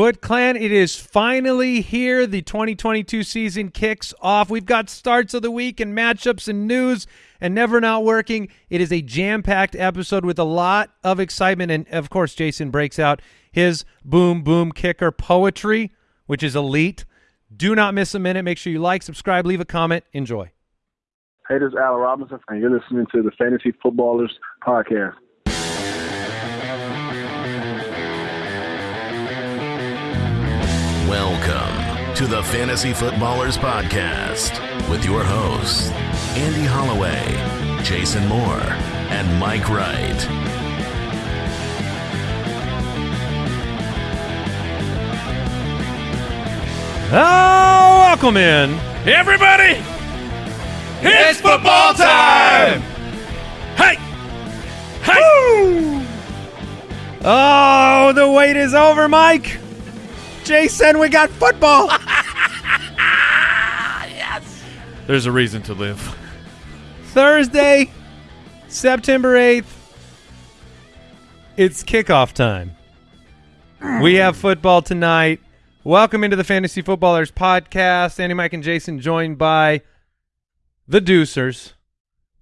Foot Clan, it is finally here. The 2022 season kicks off. We've got starts of the week and matchups and news and never not working. It is a jam-packed episode with a lot of excitement. And, of course, Jason breaks out his boom, boom kicker poetry, which is elite. Do not miss a minute. Make sure you like, subscribe, leave a comment. Enjoy. Hey, this is Al Robinson, and you're listening to the Fantasy Footballers Podcast. Welcome to the Fantasy Footballers Podcast with your hosts, Andy Holloway, Jason Moore, and Mike Wright. Oh, welcome in, everybody. It's football time! Hey! Hey! Oh, the wait is over, Mike. Jason, we got football. yes. There's a reason to live. Thursday, September 8th. It's kickoff time. We have football tonight. Welcome into the Fantasy Footballers podcast. Andy, Mike, and Jason joined by the Deucers,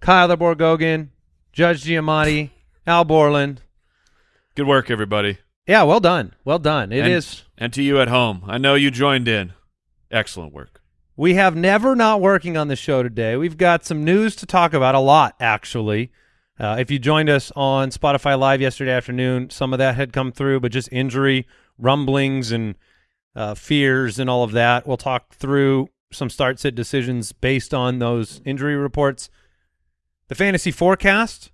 Kyle the Borgogan, Judge Giamatti, Al Borland. Good work, everybody. Yeah, well done. Well done. It and, is. And to you at home, I know you joined in. Excellent work. We have never not working on the show today. We've got some news to talk about, a lot, actually. Uh, if you joined us on Spotify Live yesterday afternoon, some of that had come through, but just injury, rumblings, and uh, fears and all of that. We'll talk through some start sit decisions based on those injury reports. The fantasy forecast,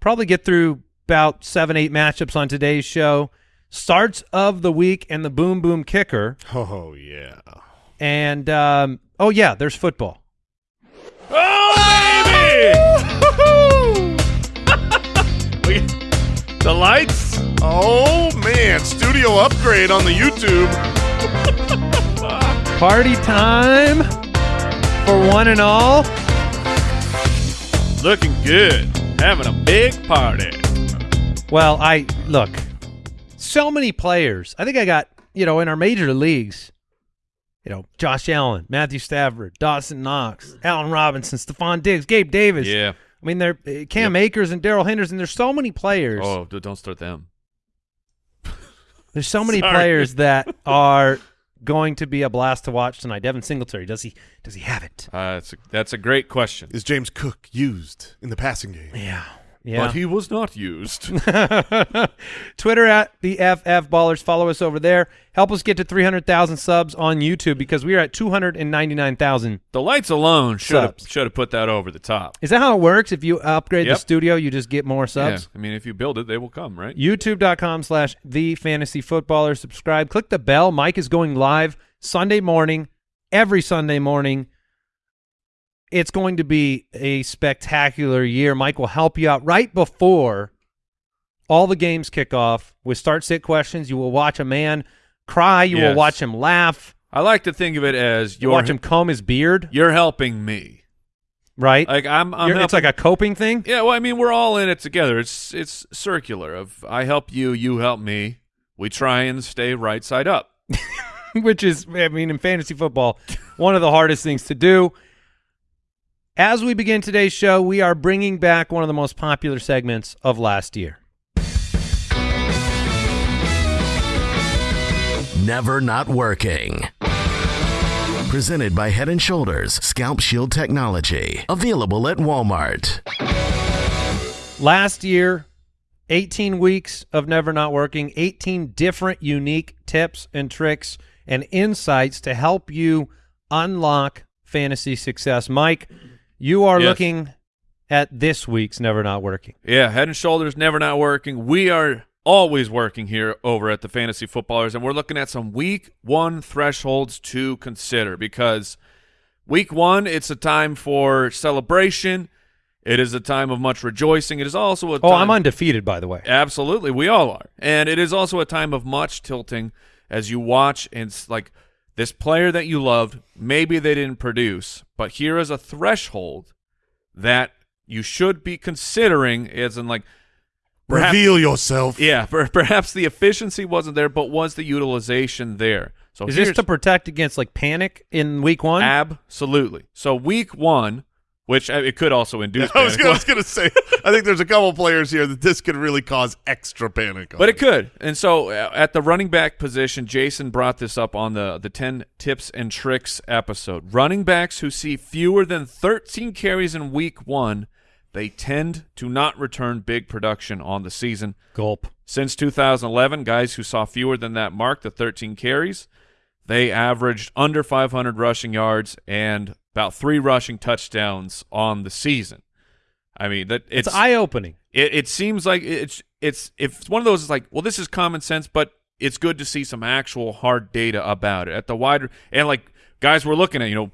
probably get through about seven, eight matchups on today's show. Starts of the week and the boom boom kicker. Oh yeah. And um, oh yeah, there's football. Oh, baby! the lights? Oh man, studio upgrade on the YouTube. Party time for one and all. Looking good. Having a big party. Well, I look, so many players. I think I got, you know, in our major leagues, you know, Josh Allen, Matthew Stafford, Dawson Knox, Allen Robinson, Stefon Diggs, Gabe Davis. Yeah. I mean, they're uh, Cam Yep. Akers and Darrell Henderson. There's so many players. Oh, don't start them. There's so many Sorry. players that are going to be a blast to watch tonight. Devin Singletary, does he does he have it? Uh, that's, a, that's a great question. Is James Cook used in the passing game? Yeah. Yeah. But he was not used. Twitter at the FF Ballers. Follow us over there. Help us get to 300,000 subs on YouTube because we are at 299,000. the lights alone should have should have put that over the top. Is that how it works? If you upgrade the studio, you just get more subs? Yeah. I mean, if you build it, they will come, right? YouTube.com slash the fantasy footballer. Subscribe. Click the bell. Mike is going live Sunday morning, every Sunday morning. It's going to be a spectacular year. Mike will help you out right before all the games kick off with start sit questions. You will watch a man cry. You will watch him laugh. I like to think of it as You watch him comb his beard, you're helping me. right? Like I'm, I'm it's like a coping thing. Yeah, well, I mean, we're all in it together. It's it's circular. Of I help you, you help me. We try and stay right side up. which is, I mean, in fantasy football, one of the hardest things to do. As we begin today's show, we are bringing back one of the most popular segments of last year. Never not working. Presented by Head and Shoulders Scalp Shield Technology. Available at Walmart. Last year, 18 weeks of never not working, 18 different unique tips and tricks and insights to help you unlock fantasy success. Mike, you are Yes. looking at this week's never not working. Yeah, head and shoulders never not working. We are always working here over at the Fantasy Footballers, and we're looking at some week one thresholds to consider because week one, it's a time for celebration. It is a time of much rejoicing. It is also a Oh, I'm undefeated, by the way. Absolutely, we all are, and it is also a time of much tilting as you watch and like this player that you loved. Maybe they didn't produce, but here is a threshold that you should be considering. As in, like Perhaps- Reveal yourself. Yeah, per- perhaps the efficiency wasn't there, but was the utilization there? So Is this to protect against like panic in week one? absolutely. So week one, which uh, it could also induce, I was, panic, gonna, I was gonna say, I think there's a couple players here that this could really cause extra panic. On. but it could. And so uh, at the running back position, Jason brought this up on the the ten tips and tricks episode. Running backs who see fewer than 13 carries in week one, they tend to not return big production on the season. Gulp. Since 2011, guys who saw fewer than that mark, the 13 carries, they averaged under 500 rushing yards and about three rushing touchdowns on the season. I mean that It's, it's, eye opening. it, it seems like it's it's if it's one of those it's like well this is common sense, but it's good to see some actual hard data about it at the wider and like guys we're looking at you know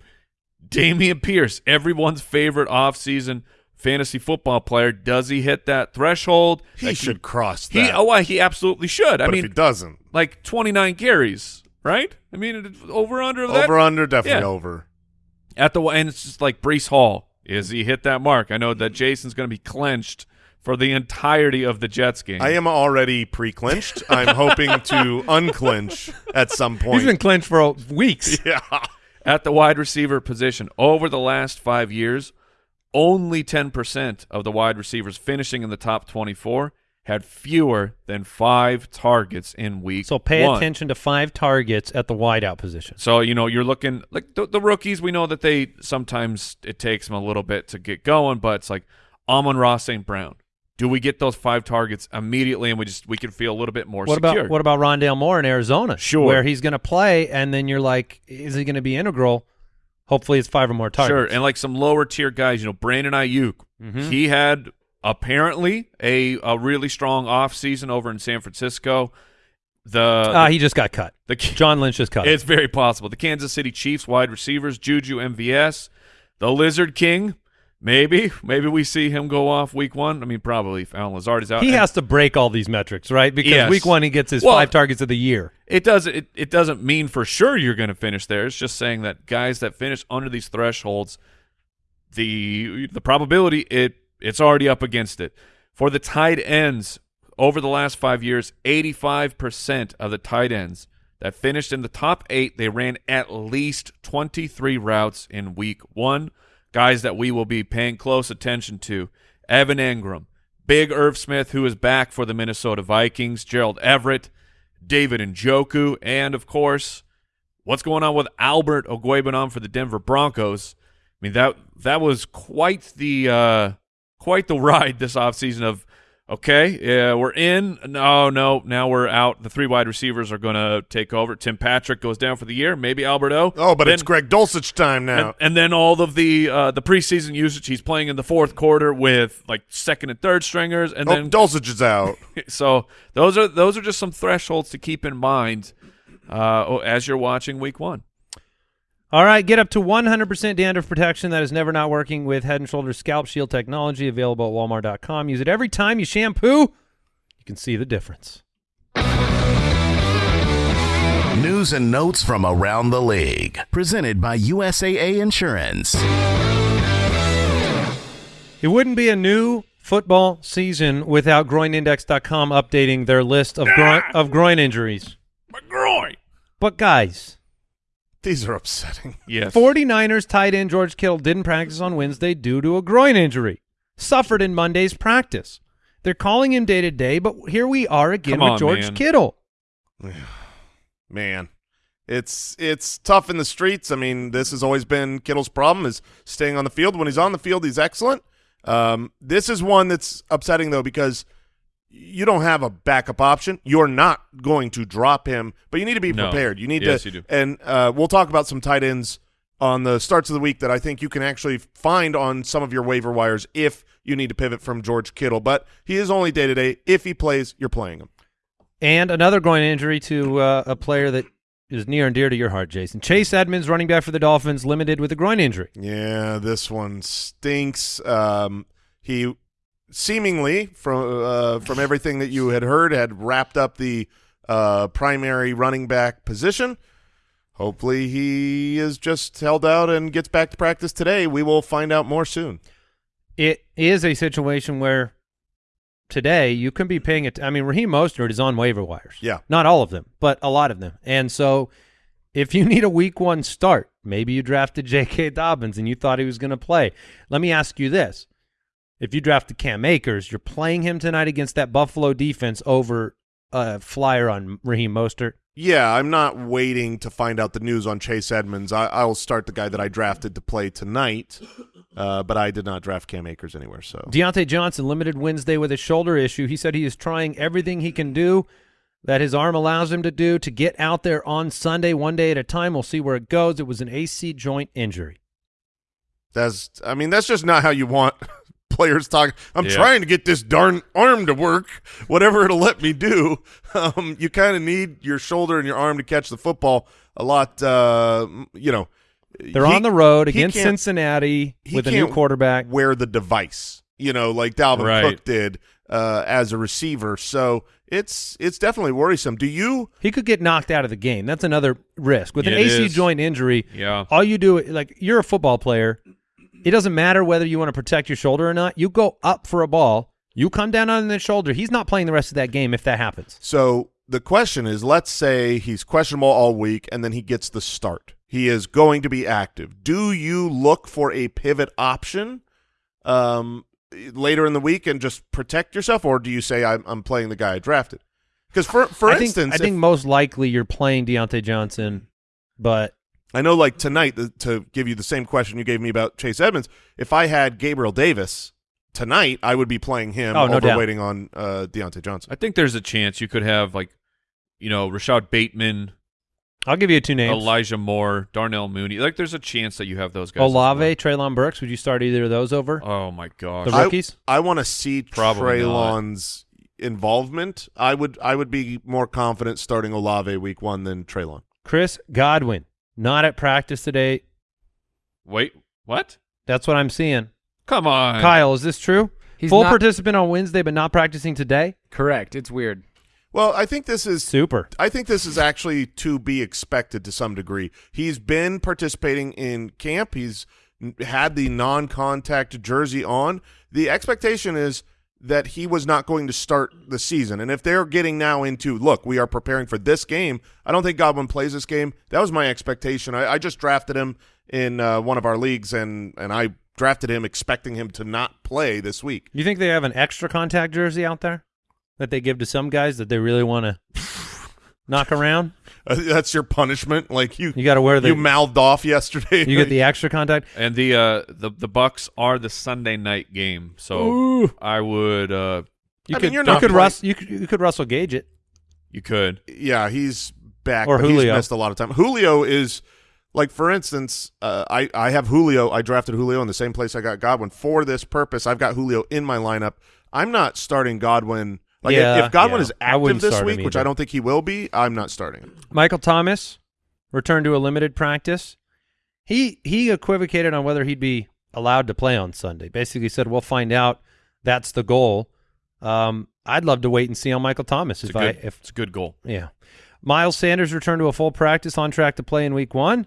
Dameon Pierce, everyone's favorite offseason fantasy football player. Does he hit that threshold? he Like, should cross He, oh, well, he absolutely should. I mean, if he doesn't, like 29 carries, right? I mean, over under of that over under definitely Yeah. over. At the and it's just like Breece Hall. Is he hit that mark? I know that Jason's going to be clenched for the entirety of the Jets game. I am already pre-clinched. I'm hoping to unclinch at some point. He's been clinched for weeks. yeah. at the wide receiver position over the last five years. Only 10% of the wide receivers finishing in the top 24 had fewer than five targets in week So pay one. attention to five targets at the wideout position. So you know you're looking like the, the rookies. We know that they sometimes it takes them a little bit to get going, but it's like Amon-Ra St. Brown. Do we get those five targets immediately, and we just we can feel a little bit more What secure? about what about Rondale Moore in Arizona? Sure. where he's going to play, and then you're like, is he going to be integral? Hopefully, it's five or more targets. Sure, and like some lower tier guys, you know, Brandon Aiyuk, Mhm. he had apparently a a really strong off season over in San Francisco. The Ah, he just got cut. the John Lynch just cut. him. It's very possible. The Kansas City Chiefs wide receivers, Juju MVS, the Lizard King. Maybe, maybe we see him go off week one. I mean, probably if Allen Lazard is out. he has to break all these metrics, right? Because Yes. week one he gets his Well- five targets of the year. It doesn't. It, it doesn't mean for sure you're going to finish there. It's just saying that guys that finish under these thresholds, the the probability it it's already up against it. For the tight ends over the last five years, 85 percent of the tight ends that finished in the top eight, they ran at least 23 routes in week one. Guys that we will be paying close attention to: Evan Engram, Big Irv Smith, who is back for the Minnesota Vikings, Gerald Everett. David Njoku, and of course, what's going on with Albert Okwuegbunam for the Denver Broncos? I mean that that was quite the uh, quite the ride this offseason of okay, yeah, we're in. No, no, now we're out. The three wide receivers are going to take over. Tim Patrick goes down for the year. Maybe Alberto. Oh, but Then- it's Greg Dulcich time now. and, and then all of the uh, the preseason usage, he's playing in the fourth quarter with like second and third stringers, and oh, then Dulcich is out. so those are those are just some thresholds to keep in mind uh, as you're watching Week One. All right, get up to 100% dandruff protection that is never not working with Head & Shoulders Scalp Shield technology available at walmart.com. Use it every time you shampoo. You can see the difference. News and notes from around the league. Presented by USAA Insurance. It wouldn't be a new football season without groinindex.com updating their list of groin, of groin injuries. My groin. But guys, These are upsetting. Yes. 49ers tight end George Kittle didn't practice on Wednesday due to a groin injury. Suffered in Monday's practice. They're calling him day to day, but here we are again Come with on, George man. Kittle. Man, it's it's tough in the streets. I mean, this has always been Kittle's problem is staying on the field. When he's on the field, he's excellent. Um, this is one that's upsetting though because you don't have a backup option. You're not going to drop him, but you need to be No. prepared. You need Yes, to. you do. And uh, we'll talk about some tight ends on the starts of the week that I think you can actually find on some of your waiver wires if you need to pivot from George Kittle. But he is only day to day. If he plays, you're playing him. And another groin injury to uh, a player that is near and dear to your heart, Jason. Chase Edmonds, running back for the Dolphins, limited with a groin injury. Yeah, this one stinks. Um, he seemingly from uh, from everything that you had heard had wrapped up the uh, primary running back position. Hopefully, he is just held out and gets back to practice today. We will find out more soon. It is a situation where today, you can be paying it. I mean, Raheem Mostert is on waiver wires. Yeah. Not all of them, but a lot of them. And so if you need a week one start, maybe you drafted J.K. Dobbins and you thought he was going to play. Let me ask you this. If you drafted Cam Akers, you're playing him tonight against that Buffalo defense over a flyer on Raheem Mostert. Yeah, I'm not waiting to find out the news on Chase Edmonds. I, I'll start the guy that I drafted to play tonight, uh, but I did not draft Cam Akers anywhere. So Diontae Johnson limited Wednesday with a shoulder issue. He said he is trying everything he can do that his arm allows him to do to get out there on Sunday one day at a time. We'll see where it goes. It was an AC joint injury. that's, I mean, that's just not how you want players talk. I'm Yeah. trying to get this darn arm to work, whatever it'll let me do. Um, you kind of need your shoulder and your arm to catch the football a lot. Uh, you know, They're he- on the road against Cincinnati with a new quarterback. wear the device, you know, like Dalvin Right. Cook did uh, as a receiver. So it's it's definitely worrisome. Do you? He could get knocked out of the game. That's another risk. With an it AC is. joint injury, Yeah. all you do like you're a football player. It doesn't matter whether you want to protect your shoulder or not. You go up for a ball, you come down on the shoulder. He's not playing the rest of that game if that happens. So the question is, let's say he's questionable all week, and then he gets the start. He is going to be active. Do you look for a pivot option um, later in the week and just protect yourself, or do you say I'm, I'm playing the guy I drafted? Because for for I think, instance, I think most likely you're playing Diontae Johnson, but I know, like tonight, the, to give you the same question you gave me about Chase Edmonds, if I had Gabriel Davis tonight, I would be playing him Oh, no over doubt. waiting on uh, Diontae Johnson. I think there's a chance you could have like, you know, Rashod Bateman, I'll give you two names: Elijah Moore, Darnell Mooney. Like, there's a chance that you have those guys. Olave, well. Treylon Burks. Would you start either of those over Oh my gosh. the I- rookies? I want to see Probably not. Treylon's involvement. I would I would be more confident starting Olave week one than Treylon. Chris Godwin not at practice today. Wait, what? That's what I'm seeing. Come on, Kyle, is this true? He's Full not- participant on Wednesday, but not practicing today. Correct. It's weird. Well, I think this is Super. I think this is actually to be expected to some degree. He's been participating in camp. He's had the non-contact jersey on. The expectation is that he was not going to start the season. And if they're getting now into, look, we are preparing for this game, I don't think Godwin plays this game. That was my expectation. I, I just drafted him in uh, one of our leagues, and, and I drafted him expecting him to not play this week. You think they have an extra contact jersey out there that they give to some guys that they really want to knock around? Uh, that's your punishment. Like you, You got to wear the you mouthed off yesterday. you get the extra contact. And the uh the the Bucs are the Sunday night game, so I would uh You I could mean, you're you not could playing- Russ you could, you could Russell Gage it. you could. yeah, he's back, Or but he's Julio. missed a lot of time. Julio is like, for instance, uh, I I have Julio. I drafted Julio in the same place I got Godwin for this purpose. I've got Julio in my lineup. I'm not starting Godwin. Like if- Yeah, if, Godwin yeah. is active this week, which. I don't think he will be, I'm not starting him. Michael Thomas returned to a limited practice. He he equivocated on whether he'd be allowed to play on Sunday. Basically said we'll find out. That's the goal. Um, I'd love to wait and see on Michael Thomas It's if a I good, if it's a good goal. yeah. Miles Sanders returned to a full practice on track to play in week one.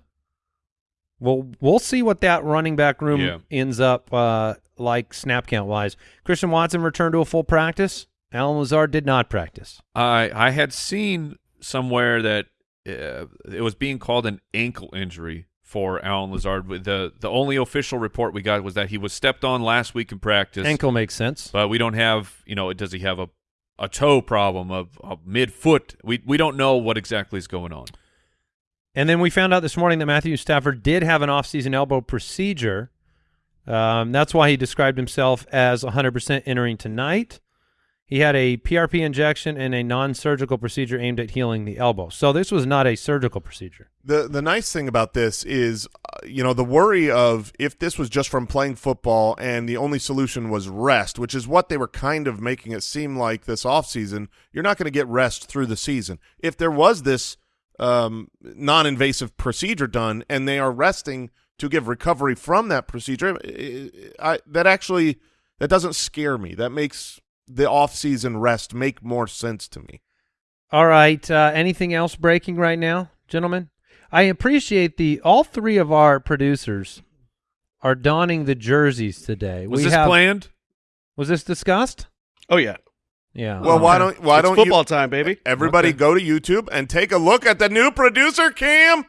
Well, we'll see what that running back room Yeah. ends up uh, like snap count wise. Christian Watson returned to a full practice. Allen Lazard did not practice. I I had seen somewhere that uh, it was being called an ankle injury for Allen Lazard. The the only official report we got was that he was stepped on last week in practice. Ankle makes sense. but we don't have you know does he have a a toe problem of a mid foot? We we don't know what exactly is going on. And then we found out this morning that Matthew Stafford did have an offseason elbow procedure. Um, that's why he described himself as 100% entering tonight. He had a PRP injection and a non-surgical procedure aimed at healing the elbow. So this was not a surgical procedure. The the nice thing about this is, uh, you know, the worry of if this was just from playing football and the only solution was rest, which is what they were kind of making it seem like this offseason, you're not going to get rest through the season. If there was this um, non-invasive procedure done and they are resting to give recovery from that procedure, I, that actually that doesn't scare me. That makes the off-season rest make more sense to me. All right. Uh, anything else breaking right now, gentlemen? I appreciate the all three of our producers are donning the jerseys today. Was we this have, planned? Was this discussed? Oh yeah, Yeah. Well, why don't why it's don't football you time, baby? everybody go to YouTube and take a look at the new producer cam,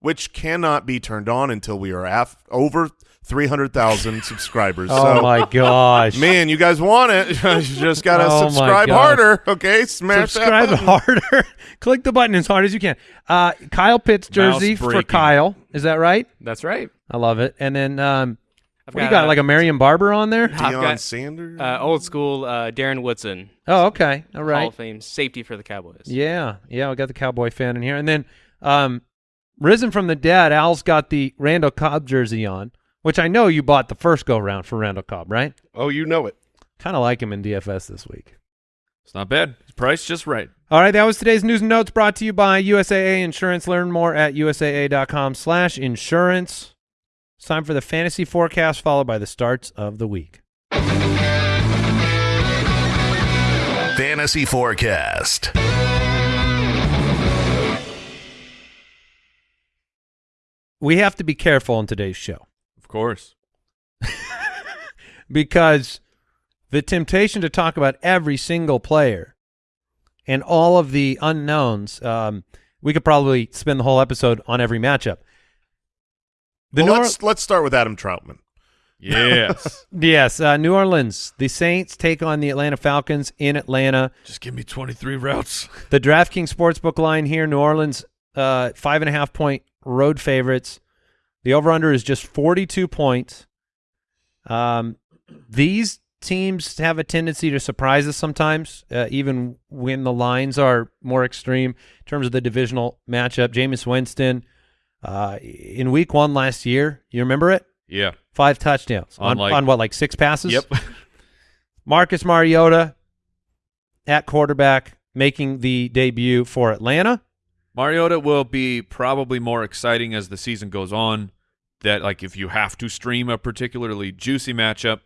which cannot be turned on until we are af- over three hundred thousand subscribers. Oh so, my gosh. man, you guys want it? you just gotta Oh subscribe harder. Okay, smash Subscribe that button. harder. Click the button as hard as you can. Uh, Kyle Pitts jersey for. Kyle. Is that right? That's right. I love it. And then um, I've what do you got? uh, Like a Marion Barber on there? Deion Sanders. uh, old school uh, Darren Woodson, Oh, okay. All Hall right. of Fame safety for the Cowboys. Yeah, yeah. We got the Cowboy fan in here, and then um, risen from the dead. Al's got the Randall Cobb jersey on, which I know you bought the first go round for Randall Cobb, right? Oh, you know it. Kind of like him in DFS this week. It's not bad. His price just right. All right, that was today's news and notes brought to you by USAA Insurance. Learn more at usaa.com slash insurance. It's time for the fantasy forecast followed by the starts of the week. Fantasy Forecast. We have to be careful in today's show Of course. because the temptation to talk about every single player and all of the unknowns, um, we could probably spend the whole episode on every matchup. The well, let's let's start with Adam Trautman. Yes. yes, uh, New Orleans. The Saints take on the Atlanta Falcons in Atlanta. just give me 23 routes. The DraftKings Sportsbook line here, New Orleans, uh, five and a half point road favorites. The over under is just 42 points. Um, these teams have a tendency to surprise us sometimes, uh, even when the lines are more extreme in terms of the divisional matchup. Jameis Winston, uh, in week one last year, you remember it? Yeah. Five touchdowns on, On, like- on what, like six passes? Yep. Marcus Mariota at quarterback making the debut for Atlanta. Mariota will be probably more exciting as the season goes on. That like if you have to stream a particularly juicy matchup,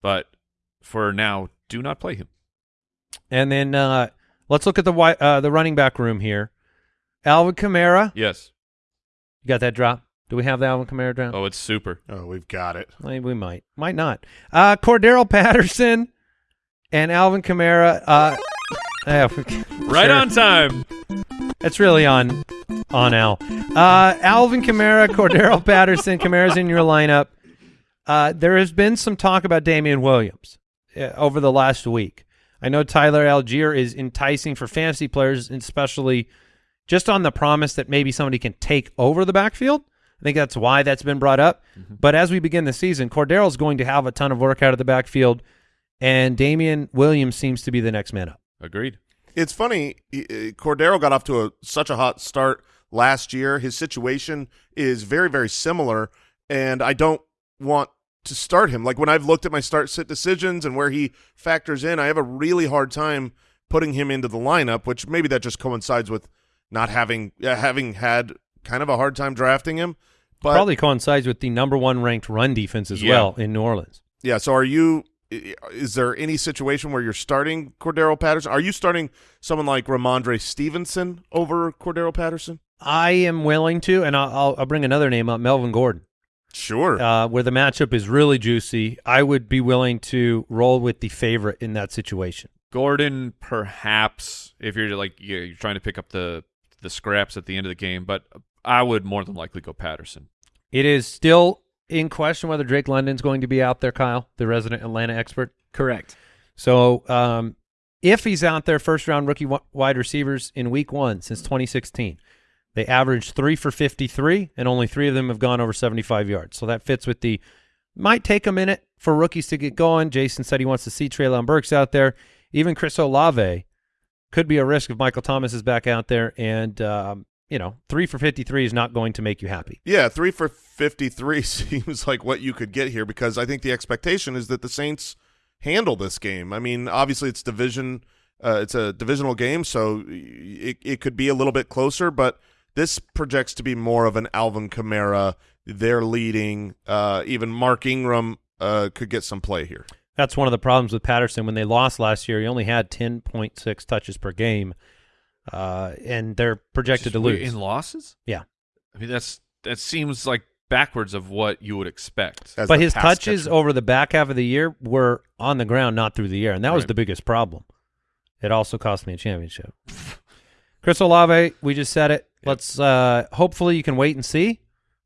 but for now, do not play him. And then uh, let's look at the uh, the running back room here. Alvin Kamara. Yes. You got that drop? Do we have the Alvin Kamara drop? Oh, it's super. Oh, we've got it. Maybe we might. Might not. Uh, Cordarrelle Patterson and Alvin Kamara. Uh, yeah, Right sure. on time. It's really on on Al. Uh, Alvin Kamara, Cordarrelle Patterson, Kamara's in your lineup. Uh, there has been some talk about Damien Williams uh, over the last week. I know Tyler Allgeier is enticing for fantasy players, especially just on the promise that maybe somebody can take over the backfield. I think that's why that's been brought up. But as we begin the season, Cordarrelle's going to have a ton of work out of the backfield, and Damien Williams seems to be the next man up. Agreed. It's funny. uh, Cordarrelle got off to a such a hot start last year. His situation is very, very similar, and I don't want to start him. Like when I've looked at my start sit decisions and where he factors in, I have a really hard time putting him into the lineup. Which maybe that just coincides with not having uh, having had kind of a hard time drafting him. But Probably coincides with the number one ranked run defense as Yeah. well in New Orleans. yeah. So are you? I- Is there any situation where you're starting Cordarrelle Patterson? Are you starting someone like Rhamondre Stevenson over Cordero Patterson? I am willing to, and I'll, I'll, I'll bring another name up, Melvin Gordon, Sure. uh, where the matchup is really juicy. I would be willing to roll with the favorite in that situation. Gordon, perhaps if you're like you're you're trying to pick up the the scraps at the end of the game, but I would more than likely go Patterson. It is still in question whether Drake London's going to be out there, Kyle, the resident Atlanta expert. Correct. So um, if he's out there, first round rookie wide receivers in week one since 2016, they averaged three for 53, and only three of them have gone over 75 yards. So that fits with the might take a minute for rookies to get going. Jason said he wants to see Treylon Burks out there. Even Chris Olave could be a risk if Michael Thomas is back out there. And, um, you know, three for 53 is not going to make you happy. yeah, three for 53 seems like what you could get here because I think the expectation is that the Saints handle this game. I mean, obviously it's division, uh, it's a divisional game, so it, it could be a little bit closer, but this projects to be more of an Alvin Kamara. They're leading. Uh, even Mark Ingram uh, could get some play here. That's one of the problems with Patterson. When they lost last year, he only had 10.6 touches per game, uh, and they're projected Just to lose. in losses. Yeah. I mean that's that seems like backwards of what you would expect. as but his touches catcher. over the back half of the year were on the ground, not through the air, and that was the biggest problem. It also cost me a championship. Chris Olave, we just said it. Let's uh hopefully you can wait and see.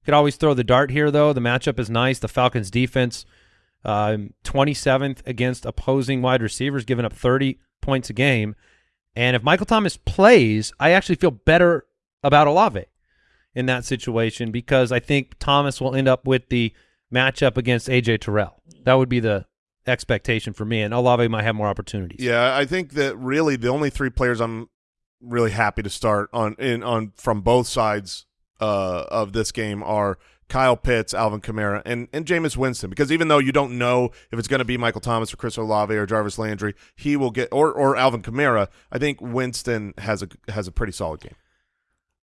Could always throw the dart here though. The matchup is nice. The Falcons defense um 27th against opposing wide receivers giving up 30 points a game. And if Michael Thomas plays, I actually feel better about Olave in that situation because I think Thomas will end up with the matchup against AJ Terrell. That would be the expectation for me and Olave might have more opportunities. Yeah, I think that really the only three players I'm really happy to start on in on from both sides uh, of this game are Kyle Pitts, Alvin Kamara, and and Jameis Winston. Because even though you don't know if it's going to be Michael Thomas or Chris Olave or Jarvis Landry, he will get or or Alvin Kamara. I think Winston has a has a pretty solid game.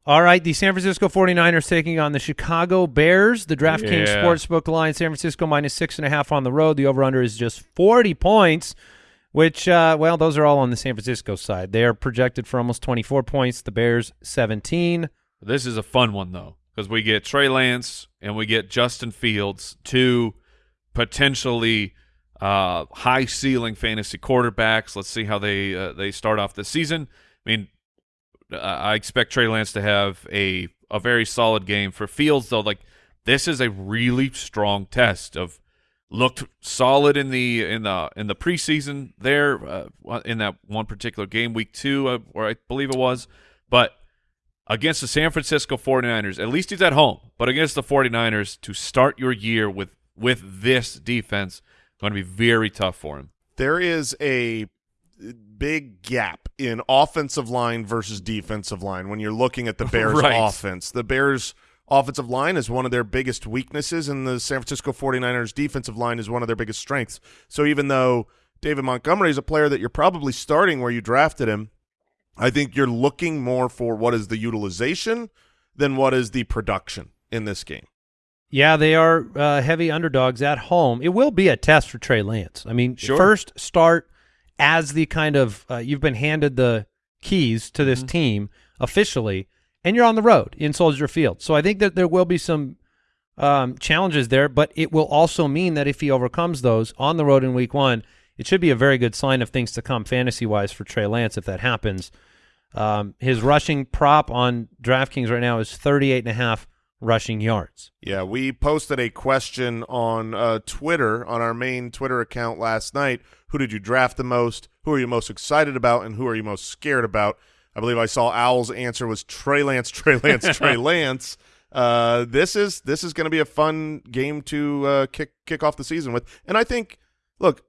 All right, the San Francisco 49ers taking on the Chicago Bears. The DraftKings Yeah. Sportsbook line, San Francisco minus six and a half on the road. The over-under is just 40 points, which, uh, well, those are all on the San Francisco side. They are projected for almost 24 points. The Bears, 17. This is a fun one though, because we get Trey Lance and we get Justin Fields, two potentially uh, high ceiling fantasy quarterbacks. Let's see how they uh, they start off the season. I mean, uh, I expect Trey Lance to have a a very solid game for Fields though. Like this is a really strong test of looked solid in the in the in the preseason there uh, in that one particular game week 2 uh, or I believe it was but against the San Francisco 49ers at least he's at home but against the 49ers to start your year with with this defense going to be very tough for him There is a big gap in offensive line versus defensive line when you're looking at the Bears Right. offense. The Bears offensive line is one of their biggest weaknesses and the San Francisco 49ers defensive line is one of their biggest strengths. So even though David Montgomery is a player that you're probably starting where you drafted him, I think you're looking more for what is the utilization than what is the production in this game. Yeah, they are uh, heavy underdogs at home. It will be a test for Trey Lance. I mean, Sure. first start as the kind of uh, you've been handed the keys to this team officially, and you're on the road in Soldier Field. So I think that there will be some um, challenges there, but it will also mean that if he overcomes those on the road in Week One, it should be a very good sign of things to come fantasy wise for Trey Lance if that happens. Um, his rushing prop on DraftKings right now is 38 and a half rushing yards. Yeah, we posted a question on uh, Twitter, on our main Twitter account last night. Who did you draft the most? Who are you most excited about? And who are you most scared about? I believe I saw Owl's answer was Trey Lance, Trey Lance, Trey Lance. Uh, this is this is going to be a fun game to uh, kick kick off the season with, and I think, look,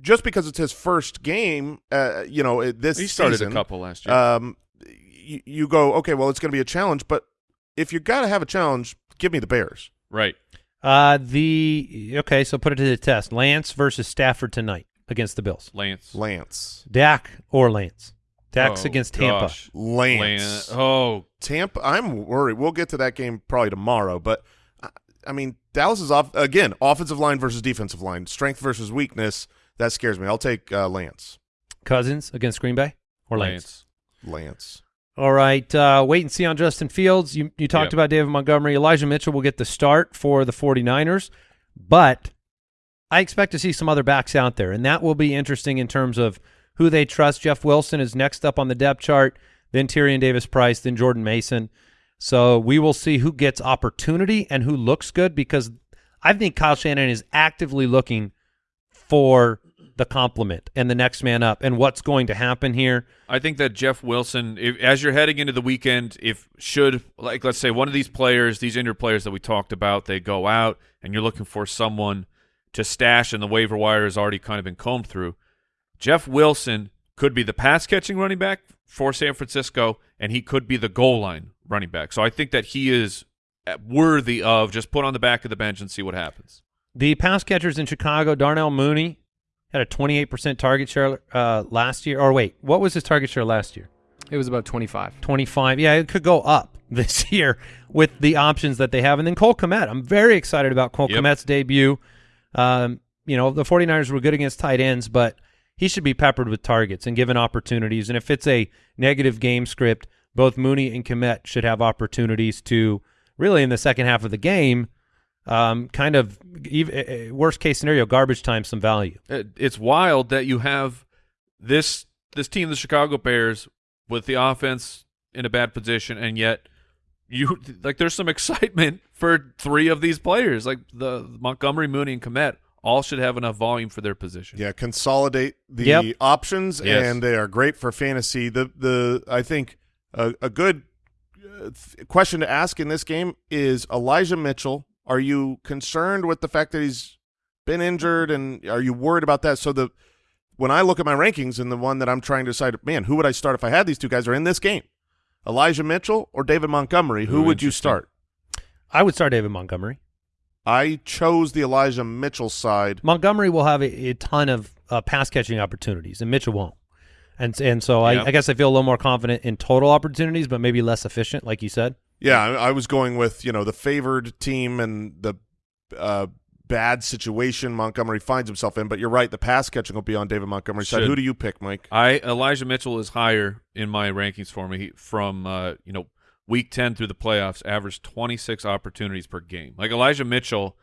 just because it's his first game, uh, you know, this he started season, a couple last year um, you, you go okay. Well, it's going to be a challenge, but if you got to have a challenge, give me the Bears. right Uh, the okay, so put it to the test. Lance versus Stafford tonight against the Bills. Lance Lance. Dak or Lance. Dak's Oh, against Tampa. gosh. Lance. Lance. Oh, Tampa. I'm worried. We'll get to that game probably tomorrow, but I, I mean, Dallas is off again. Offensive line versus defensive line, strength versus weakness. That scares me. I'll take uh, Lance. Cousins against Green Bay or Lance. Lance. Lance. All right, uh, wait and see on Justin Fields. You you talked Yep. about David Montgomery. Elijah Mitchell will get the start for the 49ers, but I expect to see some other backs out there, and that will be interesting in terms of who they trust. Jeff Wilson is next up on the depth chart, then Tyrion Davis Price, then Jordan Mason. So we will see who gets opportunity and who looks good because I think Kyle Shanahan is actively looking for the compliment and the next man up and what's going to happen here. I think that Jeff Wilson, if, as you're heading into the weekend, if should like let's say one of these players, these injured players that we talked about, they go out and you're looking for someone to stash, and the waiver wire has already kind of been combed through. Jeff Wilson could be the pass catching running back for San Francisco, and he could be the goal line running back. So I think that he is uh, worthy of just put on the back of the bench and see what happens. The pass catchers in Chicago, Darnell Mooney had a 28% target share uh, last year. Or wait, what was his target share last year? It was about 25. 25. Yeah, it could go up this year with the options that they have. And then Cole Kmet. I'm very excited about Cole Yep. Kmet's debut. Um, you know, the 49ers were good against tight ends, but he should be peppered with targets and given opportunities. And if it's a negative game script, both Mooney and Kmet should have opportunities to really in the second half of the game, um, kind of ev- uh, worst case scenario, garbage time some value. It's wild that you have this this team, the Chicago Bears, with the offense in a bad position, and yet you like there's some excitement for three of these players, like the Montgomery, Mooney, and Kmet. All should have enough volume for their position. Yeah, consolidate the Yep. options, Yes. and they are great for fantasy. The the I think a, a good uh, question to ask in this game is Elijah Mitchell. Are you concerned with the fact that he's been injured, and are you worried about that? So the when I look at my rankings and the one that I'm trying to decide, man, who would I start if I had these two guys are in this game? Elijah Mitchell or David Montgomery? Who Ooh, would you start? I would start David Montgomery. I chose the Elijah Mitchell side. Montgomery will have a, a ton of uh, pass catching opportunities, and Mitchell won't. And and so Yeah. I, I guess I feel a little more confident in total opportunities, but maybe less efficient, like you said. Yeah, I, I was going with you know the favored team and the uh, bad situation Montgomery finds himself in. But you're right, the pass catching will be on David Montgomery's side. Who do you pick, Mike? I Elijah Mitchell is higher in my rankings for me from uh, you know week ten through the playoffs, averaged twenty six opportunities per game. Like Elijah Mitchell,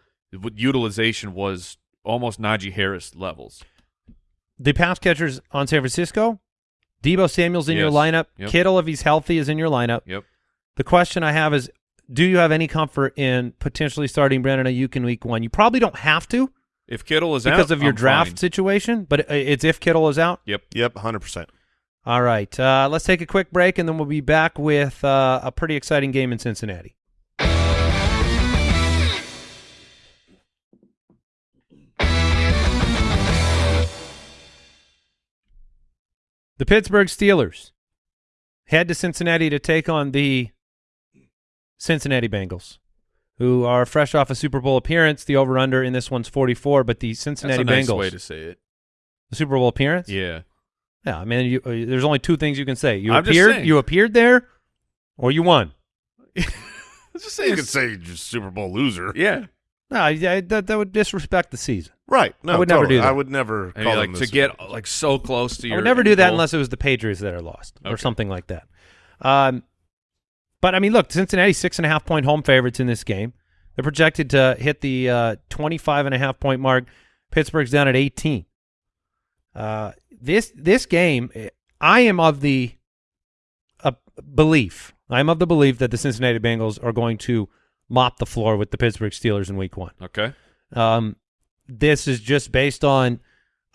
utilization was almost Najee Harris levels. The pass catchers on San Francisco, Deebo Samuel's in your lineup. Yep. Kittle, if he's healthy, is in your lineup. Yep. The question I have is, do you have any comfort in potentially starting Brandon Aiyuk in week one? You probably don't have to If Kittle is out because of your I'm draft fine. situation, but it's if Kittle is out. Yep. Yep, hundred percent. All right, uh, let's take a quick break, and then we'll be back with uh, a pretty exciting game in Cincinnati. The Pittsburgh Steelers head to Cincinnati to take on the Cincinnati Bengals, who are fresh off a Super Bowl appearance. The over/under in this one's 44, but the Cincinnati That's Cincinnati a nice Bengals, way to say it. the Super Bowl appearance. Yeah. Yeah, I mean, you, uh, there's only two things you can say. You I'm just appeared, saying. you appeared there, or you won. Let's just say You it's- could say you're just Super Bowl loser, yeah. No, yeah, that that would disrespect the season. right? No, I would never totally. do that. I would never And call like them to this. get like so close to I your would never do that goal. unless it was the Patriots that are lost or Okay. something like that. Um, but I mean, look, Cincinnati six and a half point home favorites in this game. They're projected to hit the uh, 25 and a half point mark. Pittsburgh's down at 18. Uh, this this game, I am of the uh, belief. I'm of the belief that the Cincinnati Bengals are going to mop the floor with the Pittsburgh Steelers in Week One. Okay. Um, this is just based on,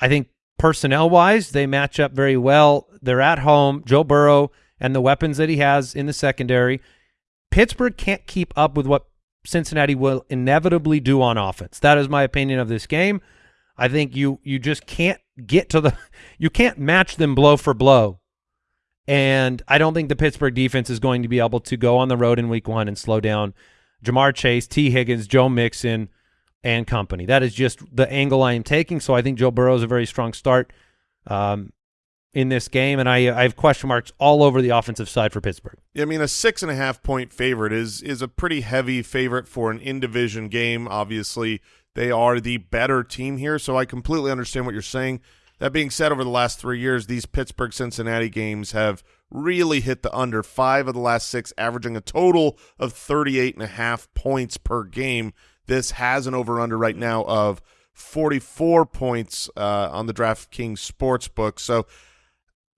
I think, personnel wise, they match up very well. They're at home. Joe Burrow and the weapons that he has in the secondary. Pittsburgh can't keep up with what Cincinnati will inevitably do on offense. That is my opinion of this game. I think you you just can't get to the you can't match them blow for blow. And I don't think the Pittsburgh defense is going to be able to go on the road in week one and slow down Ja'Marr Chase, Tee Higgins, Joe Mixon, and company. That is just the angle I am taking. So I think Joe Burrow is a very strong start um, in this game, and I, I have question marks all over the offensive side for Pittsburgh. I mean, a six and a half point favorite is is a pretty heavy favorite for an in division game. Obviously, they are the better team here, so I completely understand what you're saying. That being said, over the last three years, these Pittsburgh Cincinnati games have really hit the under five of the last six, averaging a total of 38 and a half points per game. This has an over under right now of 44 points uh, on the DraftKings Sportsbook. So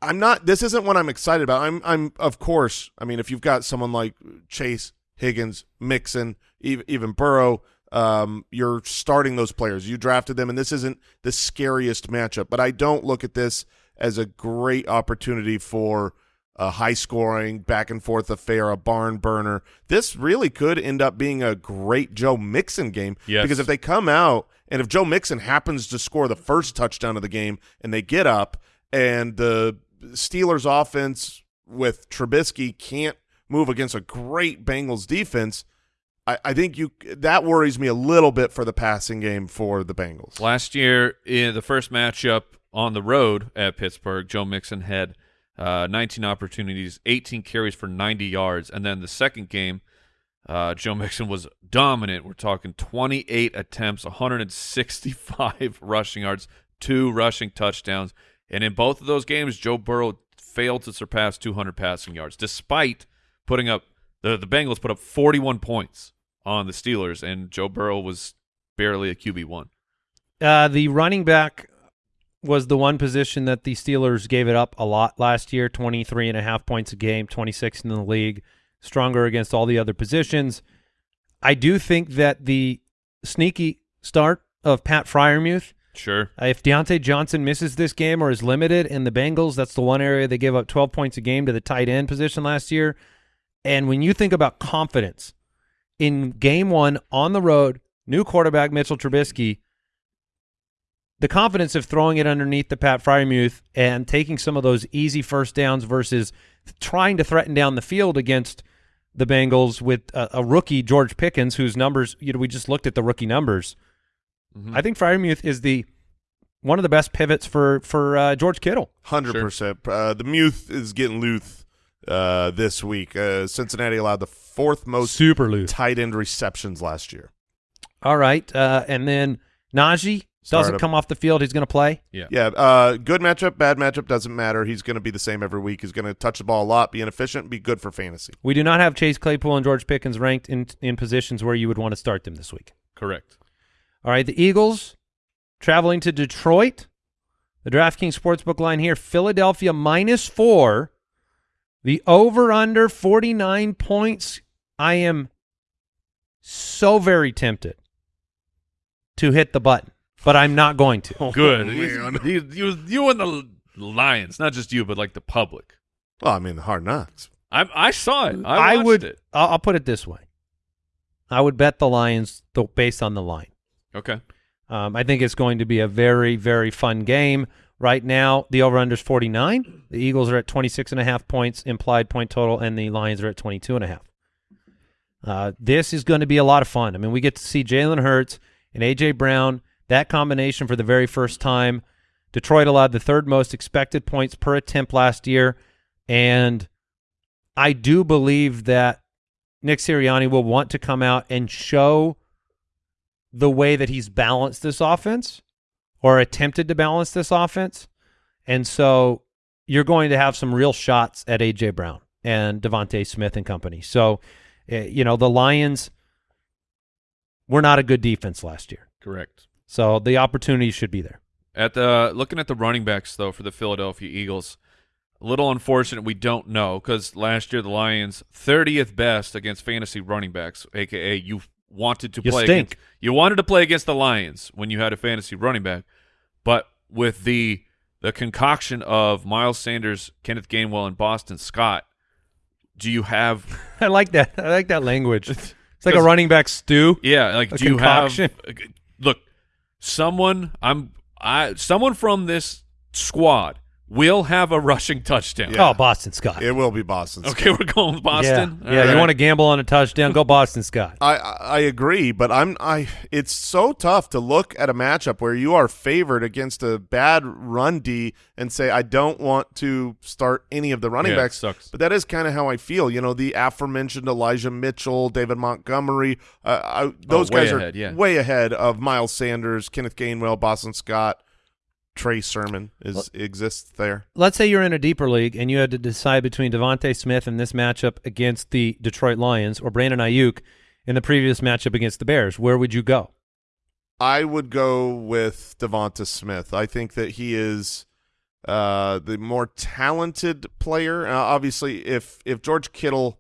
I'm not. This isn't what I'm excited about. I'm. I'm. Of course. I mean, if you've got someone like Chase, Higgins, Mixon, even, even Burrow, um, you're starting those players. You drafted them, and this isn't the scariest matchup. But I don't look at this as a great opportunity for a high scoring, back and forth affair, a barn burner. This really could end up being a great Joe Mixon game. Yes. Because if they come out and if Joe Mixon happens to score the first touchdown of the game and they get up and the Steelers offense with Trubisky can't move against a great Bengals defense, I, I think you that worries me a little bit for the passing game for the Bengals. Last year, in the first matchup on the road at Pittsburgh, Joe Mixon had uh, 19 opportunities, 18 carries for 90 yards, and then the second game, uh, Joe Mixon was dominant. We're talking 28 attempts, 165 rushing yards, two rushing touchdowns, and in both of those games, Joe Burrow failed to surpass 200 passing yards, despite putting up the the Bengals put up 41 points on the Steelers, and Joe Burrow was barely a QB one. Uh, the running back was the one position that the Steelers gave it up a lot last year, 23 and a half points a game, 26 in the league, stronger against all the other positions. I do think that the sneaky start of Pat Freiermuth, Sure. uh, if Diontae Johnson misses this game or is limited in the Bengals, that's the one area they gave up 12 points a game to the tight end position last year. And when you think about confidence in game one on the road, new quarterback Mitchell Trubisky, the confidence of throwing it underneath the Pat Freiermuth and taking some of those easy first downs versus trying to threaten down the field against the Bengals with a, a rookie George Pickens, whose numbers you know we just looked at the rookie numbers. Mhm. I think Freiermuth is the one of the best pivots for for uh, George Kittle. Hundred percent. Uh, the Muth is getting loose uh, this week. Uh, Cincinnati allowed the fourth most Super loose. tight end receptions last year. All right, uh, and then Najee doesn't Start him. come off the field. He's going to play. Yeah. Yeah, uh, good matchup, bad matchup doesn't matter. He's going to be the same every week. He's going to touch the ball a lot, be inefficient, be good for fantasy. We do not have Chase Claypool and George Pickens ranked in in positions where you would want to start them this week. Correct. All right, the Eagles traveling to Detroit. The DraftKings Sportsbook line here, Philadelphia minus four. The over-under 49 points. I am so very tempted to hit the button, but I'm not going to. Good. Oh, man. you, you, you and the Lions, not just you, but like the public. Well, I mean, the hard knocks. I I saw it. I, watched would. It. I'll, I'll put it this way. I would bet the Lions th- based on the line. Okay. Um, I think it's going to be a very, very fun game. Right now, the over-under is 49. The Eagles are at 26 and a half points implied point total, and the Lions are at 22 and a half. Uh, this is going to be a lot of fun. I mean, we get to see Jalen Hurts and A.J. Brown, that combination for the very first time. Detroit allowed the third most expected points per attempt last year, and I do believe that Nick Sirianni will want to come out and show the way that he's balanced this offense or attempted to balance this offense. And so you're going to have some real shots at A.J. Brown and DeVonta Smith and company. So, uh, you know, the Lions were not a good defense last year. Correct. So the opportunity should be there. At the looking at the running backs though for the Philadelphia Eagles, a little unfortunate we don't know because last year the Lions 30th best against fantasy running backs, aka you wanted to You play stink. against you wanted to play against the Lions when you had a fantasy running back, but with the the concoction of Miles Sanders, Kenneth Gainwell, and Boston Scott, do you have I like that. I like that language. It's like a running back stew. Yeah, like do you have look someone I'm I someone from this squad will have a rushing touchdown. Yeah. Oh, Boston Scott. It will be Boston. Okay, we're going with Boston. Yeah, yeah you want to gamble on a touchdown? Go Boston Scott. I I agree, but I'm I. It's so tough to look at a matchup where you are favored against a bad run D and say I don't want to start any of the running Yeah, it backs. sucks. But that is kind of how I feel. You know, the aforementioned Elijah Mitchell, David Montgomery. Uh, I, those Oh, guys ahead, are yeah. way ahead of Miles Sanders, Kenneth Gainwell, Boston Scott, Trey Sermon is exists there. Let's say you're in a deeper league and you had to decide between DeVonta Smith in this matchup against the Detroit Lions or Brandon Aiyuk in the previous matchup against the Bears. Where would you go? I would go with DeVonta Smith. I think that he is uh, the more talented player. Uh, obviously, if if George Kittle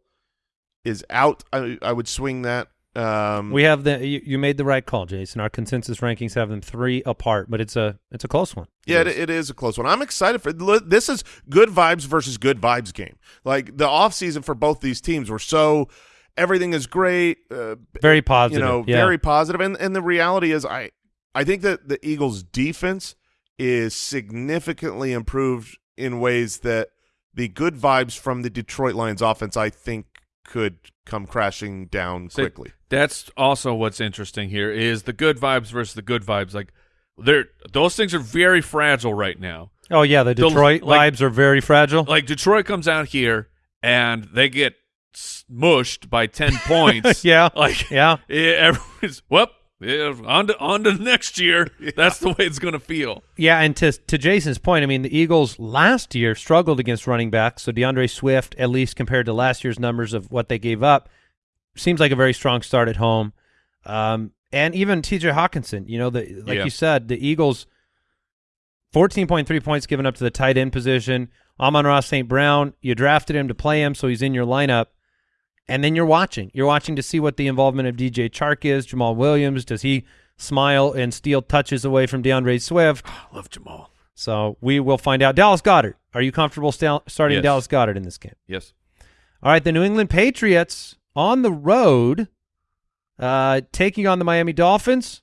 is out, I, I would swing that. Um, We have the you, you made the right call, Jason. Our consensus rankings have them three apart, but it's a it's a close one. yeah, it, it is a close one. I'm excited for this. Is good vibes versus good vibes game. Like the off season for both these teams were so everything is great. Uh, Very positive. you know, yeah. very positive. And and the reality is, I I think that the Eagles' defense is significantly improved in ways that the good vibes from the Detroit Lions offense, I think, could come crashing down See, quickly. That's also what's interesting here is the good vibes versus the good vibes. Like they're those things are very fragile right now. Oh yeah, the The- Detroit like- vibes are very fragile. Like Detroit comes out here and they get smushed by 10 points. yeah, Like yeah. Yeah, everyone's well. Yeah, on to on to next year. That's the way it's going to feel. Yeah, and to to Jason's point, I mean the Eagles last year struggled against running backs. So D'Andre Swift, at least compared to last year's numbers of what they gave up, seems like a very strong start at home. Um, and even T.J. Hockenson, you know, the like Yeah. you said, the Eagles 14.3 points given up to the tight end position. Amon-Ra St. Brown, you drafted him to play him, so he's in your lineup. And then you're watching. You're watching to see what the involvement of DJ Chark is. Jamaal Williams, does he smile and steal touches away from D'Andre Swift? I love Jamaal. So we will find out. Dallas Goedert, are you comfortable sta- starting Yes. Dallas Goedert in this game? Yes. All right, the New England Patriots on the road, uh, taking on the Miami Dolphins.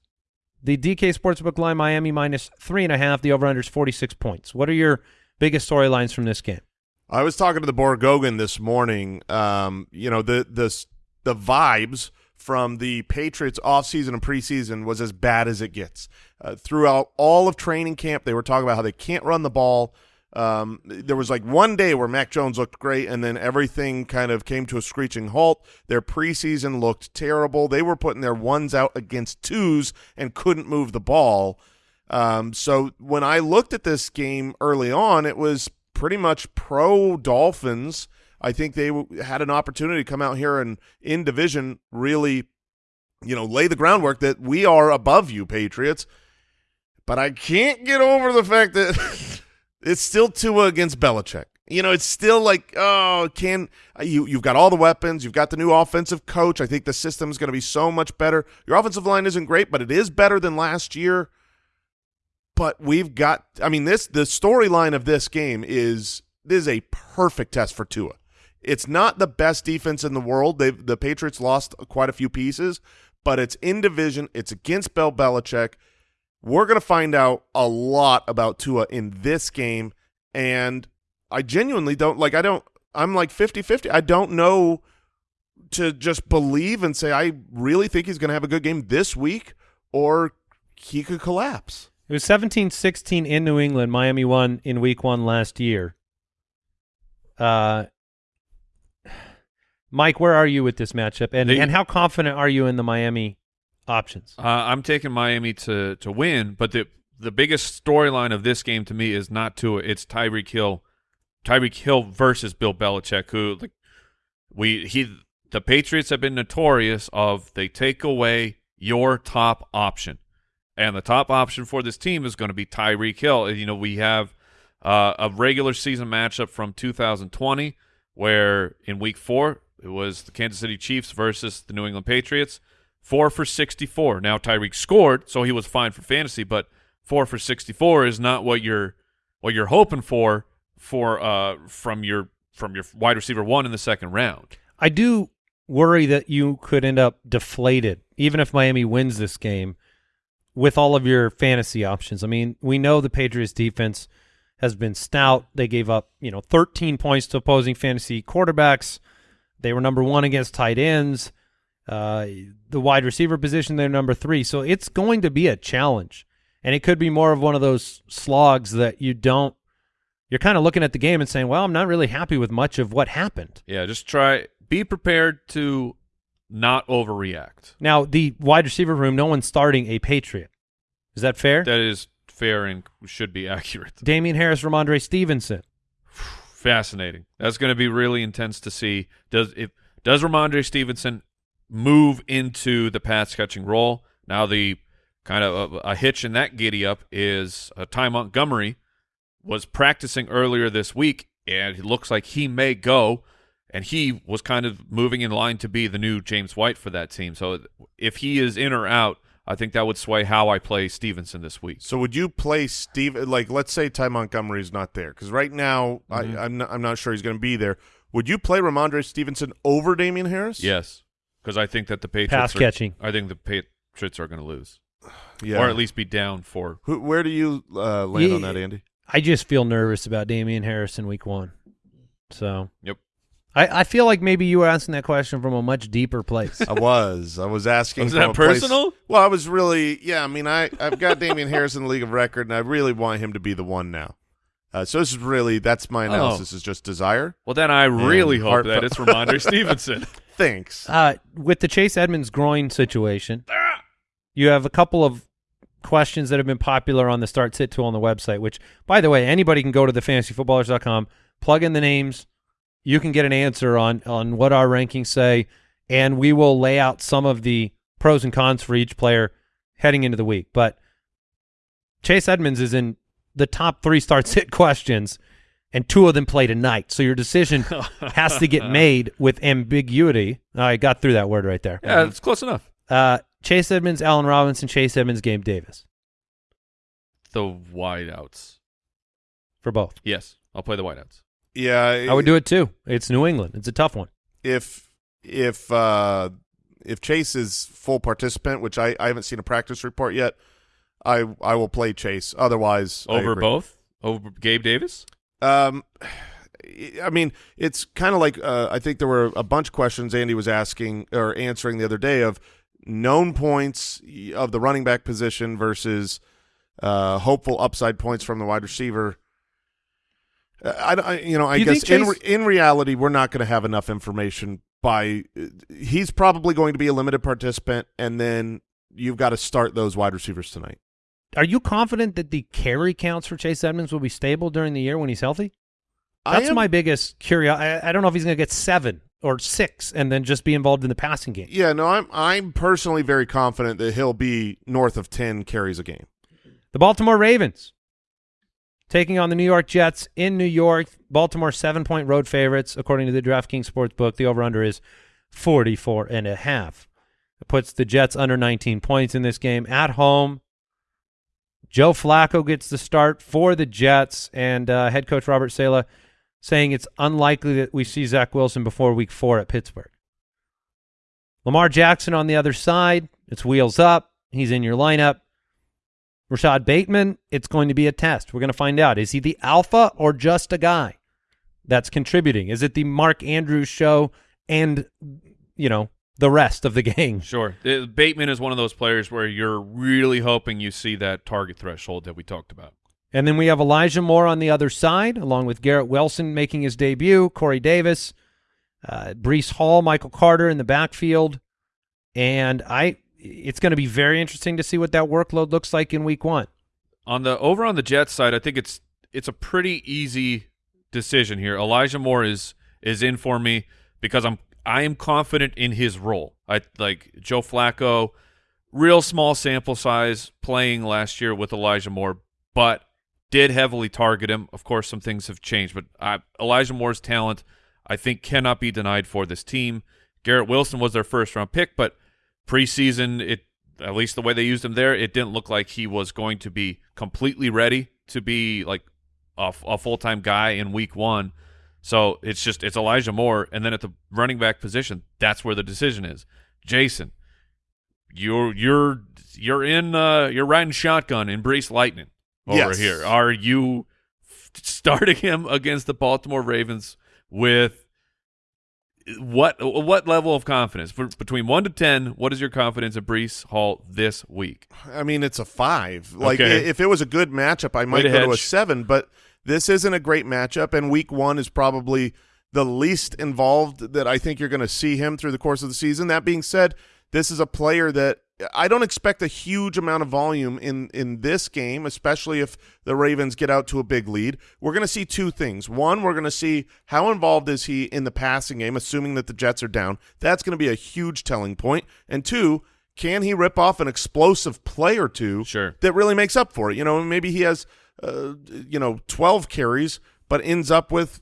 The DK Sportsbook line, Miami minus three and a half. The over-under is 46 points. What are your biggest storylines from this game? I was talking to the Borgogan this morning. Um, you know, the the the vibes from the Patriots offseason and preseason was as bad as it gets. Uh, throughout all of training camp, they were talking about how they can't run the ball. Um, there was like one day where Mac Jones looked great, and then everything kind of came to a screeching halt. Their preseason looked terrible. They were putting their ones out against twos and couldn't move the ball. Um, so when I looked at this game early on, it was pretty much pro Dolphins. I think they had an opportunity to come out here and in division really, you know, lay the groundwork that we are above you, Patriots. But I can't get over the fact that it's still Tua against Belichick. You know, it's still like, oh, can uh, you? You've got all the weapons. You've got the new offensive coach. I think the system is going to be so much better. Your offensive line isn't great, but it is better than last year but we've got I mean this the storyline of this game is this is a perfect test for Tua. It's not the best defense in the world. They the Patriots lost quite a few pieces, but it's in division. It's against Bill Belichick. We're going to find out a lot about Tua in this game and I genuinely don't like I don't I'm like 50-50. I don't know to just believe and say I really think he's going to have a good game this week or he could collapse. It was 17-16 in New England. Miami won in week one last year. Uh, Mike, where are you with this matchup? And, The- and how confident are you in the Miami options? Uh, I'm taking Miami to to win, but the the biggest storyline of this game to me is not Tua. It's Tyreek Hill, Tyreek Hill versus Bill Belichick, who like we he the Patriots have been notorious of they take away your top option, and the top option for this team is going to be Tyreek Hill. You know we have uh, a regular season matchup from 2020 where in Week Four it was the Kansas City Chiefs versus the New England Patriots four for 64. Now Tyreek scored, so he was fine for fantasy, but four for 64 is not what you're what you're hoping for for uh from your from your wide receiver one in the second round. I do worry that you could end up deflated, even if Miami wins this game, with all of your fantasy options. I mean, we know the Patriots defense has been stout. They gave up, you know, 13 points to opposing fantasy quarterbacks. They were number one against tight ends. Uh, the wide receiver position, they're number three. So it's going to be a challenge. And it could be more of one of those slogs that you don't, you're kind of looking at the game and saying, well, I'm not really happy with much of what happened. Yeah, just try be prepared to not overreact. Now, the wide receiver room, no one's starting a Patriot. Is that fair? That is fair and should be accurate. Damien Harris, Rhamondre Stevenson. Fascinating. That's going to be really intense to see. Does if does Rhamondre Stevenson move into the pass catching role? Now the kind of a, a hitch in that giddy up is uh, Ty Montgomery was practicing earlier this week, and it looks like he may go. And he was kind of moving in line to be the new James White for that team. So if he is in or out, I think that would sway how I play Stevenson this week. So would you play Steve? Like, let's say Ty Montgomery's not there because right now Mhm. I, I'm not, I'm not sure he's going to be there. Would you play Rhamondre Stevenson over Damien Harris? Yes, because I think that the Patriots Pass are- catching. I think the Patriots are going to lose, yeah. or at least be down for. Who, where do you uh, land on that, Andy? I just feel nervous about Damien Harris in week one. So Yep. I, I feel like maybe you were asking that question from a much deeper place. I was. I was asking. Was from that a place- personal? well, I was really. Yeah, I mean, I I've got Damien Harris in the league of record, and I really want him to be the one now. Uh, so this is really that's my analysis. Is just desire. Well, then I really hope heart- that it's Rhamondre Stevenson. Thanks. uh, with the Chase Edmonds groin situation, you have a couple of questions that have been popular on the Start Sit tool on the website, which, by the way, anybody can go to thefantasyfootballers.com, plug in the names. You can get an answer on, on what our rankings say, and we will lay out some of the pros and cons for each player heading into the week. But Chase Edmonds is in the top three starts hit questions, and two of them play tonight. So your decision has to get made with ambiguity. I got through that word right there. Yeah, it's close enough. Uh, Chase Edmonds, Allen Robinson, Chase Edmonds, Gabe Davis The wideouts. for both. Yes, I'll play the wideouts. Yeah, I would do it too. It's New England. It's a tough one. if if uh, if Chase is full participant, which I, I haven't seen a practice report yet, I I will play Chase. Otherwise, I Over agree. both? Over Gabe Davis? Um, I mean, it's kind of like uh, I think there were a bunch of questions Andy was asking or answering the other day of known points of the running back position versus uh, hopeful upside points from the wide receiver. I, I you know, I you guess in re- in reality, we're not going to have enough information. By he's probably going to be a limited participant, and then you've got to start those wide receivers tonight. Are you confident that the carry counts for Chase Edmonds will be stable during the year when he's healthy? That's am- my biggest curiosity. I, I don't know if he's going to get seven or six and then just be involved in the passing game. Yeah, no, I'm I'm personally very confident that he'll be north of ten carries a game. The Baltimore Ravens taking on the New York Jets in New York. Baltimore seven-point road favorites according to the DraftKings Sportsbook. The over/under is 44 and a half. It puts the Jets under 19 points in this game at home. Joe Flacco gets the start for the Jets, and uh, head coach Robert Saleh saying it's unlikely that we see Zach Wilson before Week Four at Pittsburgh. Lamar Jackson on the other side. It's wheels up. He's in your lineup. Rashod Bateman, it's going to be a test. We're going to find out. Is he the alpha or just a guy that's contributing? Is it the Mark Andrews show and, you know, the rest of the gang? Sure. Bateman is one of those players where you're really hoping you see that target threshold that we talked about. And then we have Elijah Moore on the other side, along with Garrett Wilson making his debut, Corey Davis, uh, Breece Hall, Michael Carter in the backfield. And I, it's going to be very interesting to see what that workload looks like in week one. On the over on the Jets side, I think it's it's a pretty easy decision here. Elijah Moore is is in for me because I'm I am confident in his role. I like Joe Flacco, real small sample size playing last year with Elijah Moore, but did heavily target him. Of course, some things have changed, but I, Elijah Moore's talent, I think, cannot be denied for this team. Garrett Wilson was their first round pick, but preseason, it at least the way they used him there, it didn't look like he was going to be completely ready to be like a, a full time guy in week one. So it's just it's Elijah Moore, and then at the running back position, that's where the decision is. Jason, you're you're you're in uh, you're riding shotgun in Breece Lightning over Yes. here. Are you f- starting him against the Baltimore Ravens with what what level of confidence For, between one to ten? What is your confidence in Breece Hall this week? I mean, it's a five. Like Okay. if it was a good matchup, I might to go to a seven. But this isn't a great matchup, and Week One is probably the least involved that I think you're going to see him through the course of the season. That being said, this is a player that I don't expect a huge amount of volume in in this game, especially if the Ravens get out to a big lead. We're going to see two things. One, we're going to see how involved is he in the passing game, assuming that the Jets are down. That's going to be a huge telling point. And two, can he rip off an explosive play or two Sure. that really makes up for it? You know, maybe he has, uh, you know, 12 carries, but ends up with,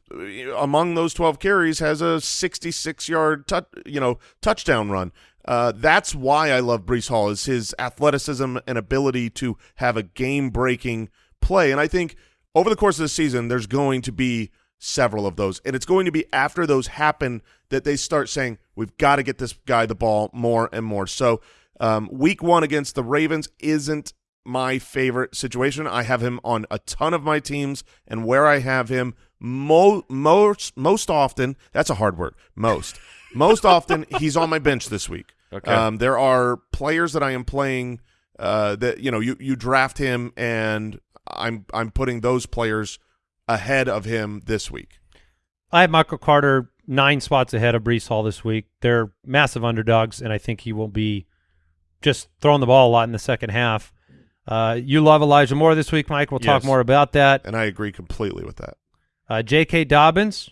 among those 12 carries, has a 66-yard, you know, touchdown run. Uh, that's why I love Breece Hall is his athleticism and ability to have a game-breaking play. And I think over the course of the season, there's going to be several of those. And it's going to be after those happen that they start saying, we've got to get this guy the ball more and more. So um, week one against the Ravens isn't my favorite situation. I have him on a ton of my teams, and where I have him mo- most most often, that's a hard word, most. Most often, he's on my bench this week. Okay. Um, there are players that I am playing uh, that you know you you draft him, and I'm I'm putting those players ahead of him this week. I have Michael Carter nine spots ahead of Breece Hall this week. They're massive underdogs, and I think he will be just throwing the ball a lot in the second half. Uh, you love Elijah Moore this week, Mike. We'll talk Yes. more about that. And I agree completely with that. Uh, J.K. Dobbins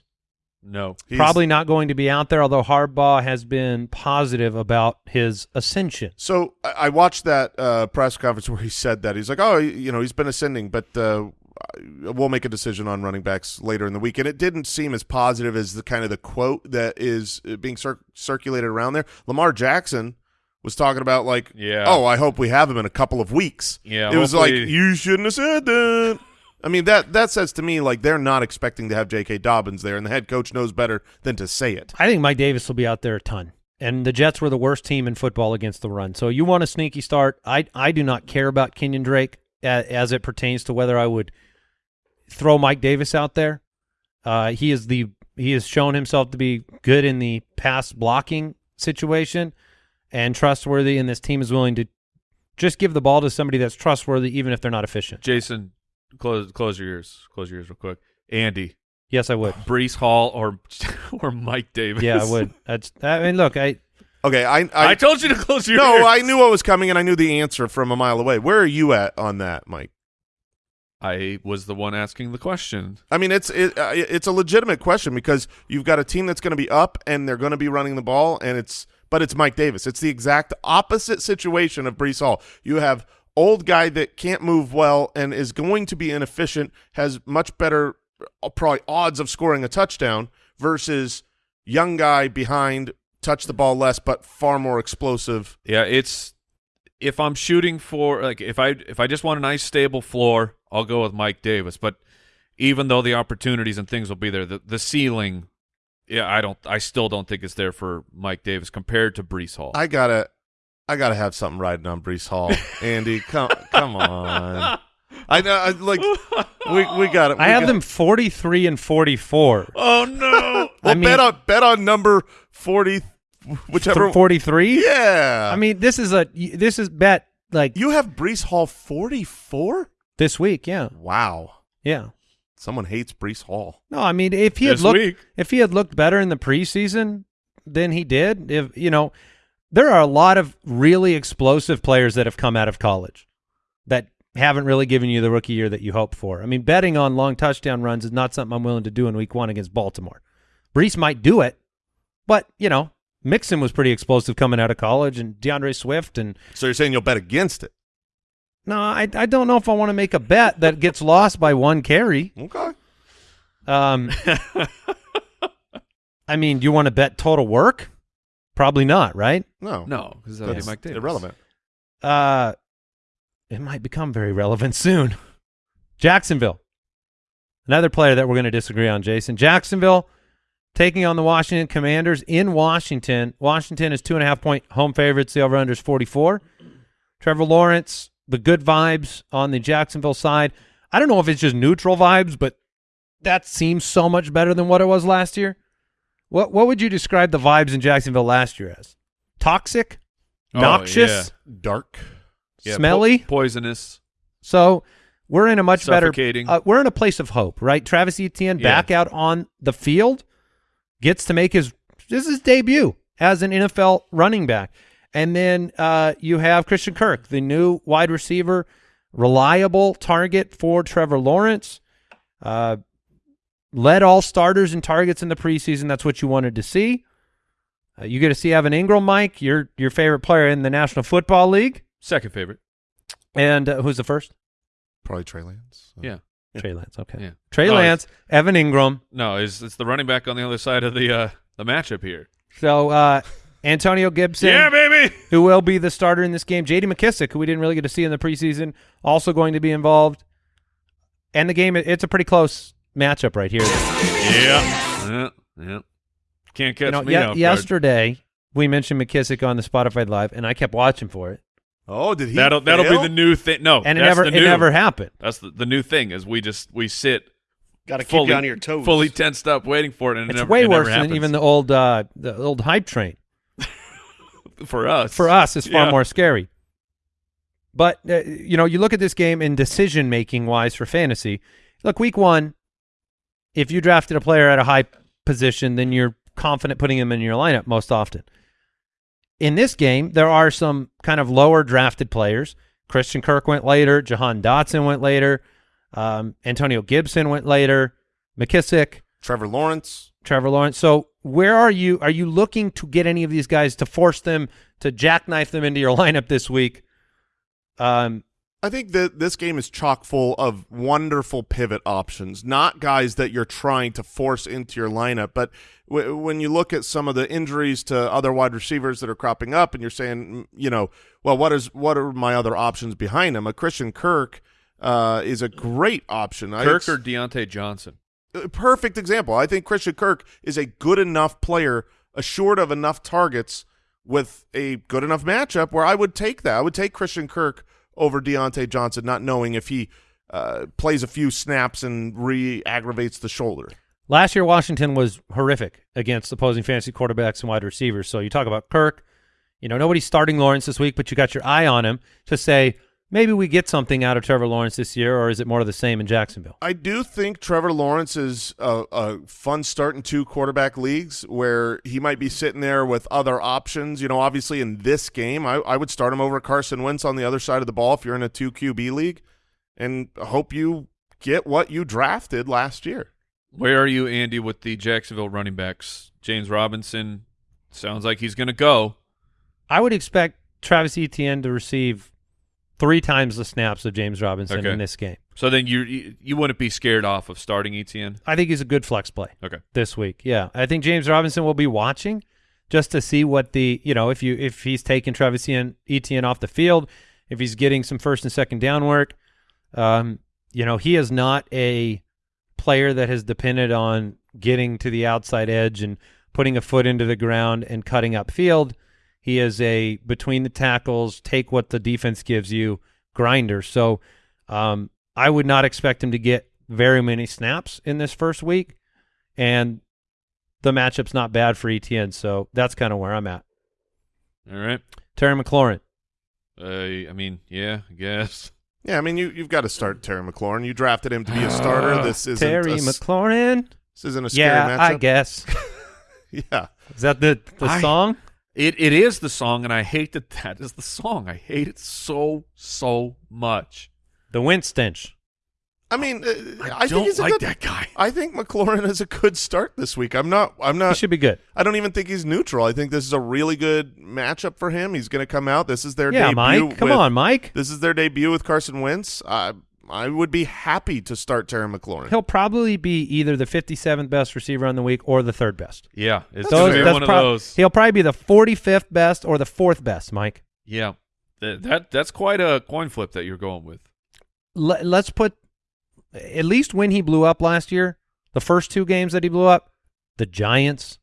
No. He's- probably not going to be out there, although Harbaugh has been positive about his ascension. So I I watched that uh, press conference where he said that he's like, oh, you know, he's been ascending, but uh, uh, we'll make a decision on running backs later in the week. And it didn't seem as positive as the kind of the quote that is uh, being cir- circulated around there. Lamar Jackson was talking about like, Yeah. oh, I hope we have him in a couple of weeks. Yeah, it was like you shouldn't have said that. I mean that that says to me like they're not expecting to have J.K. Dobbins there, and the head coach knows better than to say it. I think Mike Davis will be out there a ton. And the Jets were the worst team in football against the run. So you want a sneaky start. I I do not care about Kenyon Drake as, as it pertains to whether I would throw Mike Davis out there. Uh, he is the he has shown himself to be good in the pass blocking situation and trustworthy, and this team is willing to just give the ball to somebody that's trustworthy, even if they're not efficient. Jason, close close your ears. Close your ears real quick. Andy, Yes, I would. Breece Hall or or Mike Davis. Yeah, I would. That's. I mean, look, I Okay, I I, I, told you to close your no, ears. I knew what was coming, and I knew the answer from a mile away. Where are you at on that, Mike? I was the one asking the question. I mean, it's it, uh, it's a legitimate question because you've got a team that's going to be up and they're going to be running the ball, and it's but it's Mike Davis. It's the exact opposite situation of Breece Hall. You have old guy that can't move well and is going to be inefficient, has much better uh, probably odds of scoring a touchdown versus young guy behind, touch the ball less but far more explosive. Yeah, it's if I'm shooting for like if I if I just want a nice stable floor, I'll go with Mike Davis. But even though the opportunities and things will be there, the the ceiling, yeah, I don't, I still don't think it's there for Mike Davis compared to Breece Hall. I gotta, I gotta have something riding on Breece Hall. Andy, come, come on. I know, I, like we we got it. I have them forty three and forty four. oh no! Well, I mean- bet on bet on number forty, whichever. Forty three. yeah, I mean, this is a this is bet like you have Breece Hall forty four. this week. Yeah, Wow, yeah. someone hates Breece Hall. No, I mean, if he had looked week. if he had looked better in the preseason than he did, if you know, there are a lot of really explosive players that have come out of college that haven't really given you the rookie year that you hoped for. I mean, betting on long touchdown runs is not something I'm willing to do in week one against Baltimore. Breece might do it, but you know, Mixon was pretty explosive coming out of college, and DeAndre Swift, and So you're saying you'll bet against it? no, I I don't know if I want to make a bet that gets lost by one carry. Okay. Um, I mean, do you want to bet total work? Probably not, right? No, No, because that'd be that's Mike Davis. irrelevant. Uh, it might become very relevant soon. Jacksonville, another player that we're going to disagree on. Jason Jacksonville taking on the Washington Commanders in Washington. Washington is two and a half point home favorites. The over under is forty four. Trevor Lawrence, the good vibes on the Jacksonville side. I don't know if it's just neutral vibes, but that seems so much better than what it was last year. What what would you describe the vibes in Jacksonville last year as? Toxic, Oh, noxious, Dark. Yeah, po- smelly. poisonous. So we're in a much better. Uh, we're in a place of hope, right? Travis Etienne Yeah. back out on the field, gets to make his this is his debut as an NFL running back, and then uh, you have Christian Kirk, the new wide receiver, reliable target for Trevor Lawrence. Uh, led all starters and targets in the preseason. That's what you wanted to see. Uh, you get to see Evan Engram, Mike, your your favorite player in the National Football League, Second favorite. and uh, who's the first? Probably Trey Lance. Yeah. Trey Lance. Okay. Yeah. Trey Oh, Lance, Evan Engram. No, it's it's the running back on the other side of the uh the matchup here. So uh, Antonio Gibson, Yeah, baby. who will be the starter in this game. J.D. McKissic, who we didn't really get to see in the preseason, also going to be involved. And the game, it- it's a pretty close matchup right here. Yeah. Yeah. Yeah. Can't catch You know, me ye- off guard. yesterday we mentioned McKissic on the Spotify Live, and I kept watching for it, Oh, did he? That'll that'll be the new thing. No, and it never the it never happened. That's the, the new thing is we just we sit Got to keep fully you on your toes. fully tensed up waiting for it, and it It's never, way it never worse than even the old uh, the old hype train. for us. For us, it's far Yeah. more scary. But uh, you know, you look at this game in decision making wise for fantasy. Look, week one, if you drafted a player at a high position, then you're confident putting him in your lineup most often. In this game, there are some kind of lower drafted players. Christian Kirk went later. Jahan Dotson went later. Um, Antonio Gibson went later. McKissic, Trevor Lawrence. Trevor Lawrence. So where are you? Are you looking to get any of these guys to force them to jackknife them into your lineup this week? Um, I think that this game is chock full of wonderful pivot options, not guys that you're trying to force into your lineup. But w when you look at some of the injuries to other wide receivers that are cropping up, and you're saying, mm, you know, well, what is what are my other options behind him? A Christian Kirk uh, is a great option. Kirk or Diontae Johnson? a perfect example. I think Christian Kirk is a good enough player, assured of enough targets with a good enough matchup where I would take that. I would take Christian Kirk over Diontae Johnson, not knowing if he uh, plays a few snaps and re-aggravates the shoulder. Last year, Washington was horrific against opposing fantasy quarterbacks and wide receivers. So you talk about Kirk. You know, nobody's starting Lawrence this week, but you got your eye on him to say maybe we get something out of Trevor Lawrence this year, or is it more of the same in Jacksonville? I do think Trevor Lawrence is a, a fun start in two quarterback leagues where he might be sitting there with other options. You know, obviously in this game, I, I would start him over Carson Wentz on the other side of the ball if you're in a two QB league, and hope you get what you drafted last year. Where are you, Andy, with the Jacksonville running backs? James Robinson sounds like he's going to go. I would expect Travis Etienne to receive three times the snaps of James Robinson Okay. in this game. So then you you, you wouldn't be scared off of starting Etienne? I think he's a good flex play. Okay. this week. Yeah, I think James Robinson will be watching just to see what the you know if you if he's taking Travis Etienne, Etienne off the field, if he's getting some first and second down work. Um, you know, he is not a player that has depended on getting to the outside edge and putting a foot into the ground and cutting up field. He is a between the tackles, take what the defense gives you grinder. So um, I would not expect him to get very many snaps in this first week. And the matchup's not bad for Etienne, so that's kind of where I'm at. All right. Terry McLaurin. Uh, I mean, yeah, I guess. Yeah, I mean you you've got to start Terry McLaurin. You drafted him to be a starter. This isn't Terry a, s- McLaurin. This isn't a scary Yeah, I guess. Yeah. Is that the the I- song? It it is the song, and I hate that that is the song. I hate it so so much. The Winstench. I mean, uh, I, I, think don't he's a like good, that guy. I think McLaurin is a good start this week. I'm not. I'm He not. should be good. I don't even think he's neutral. I think this is a really good matchup for him. He's going to come out. This is their Yeah, debut. Mike. Come with- on, Mike. This is their debut with Carson Wentz. I I would be happy to start Terry McLaurin. He'll probably be either the 57th best receiver on the week or the third best. Yeah, it's That's gonna fair. be that's one of those. He'll probably be the 45th best or the fourth best, Mike. Yeah, that, that that's quite a coin flip that you're going with. Let, let's put at least when he blew up last year, the first two games that he blew up, the Giants,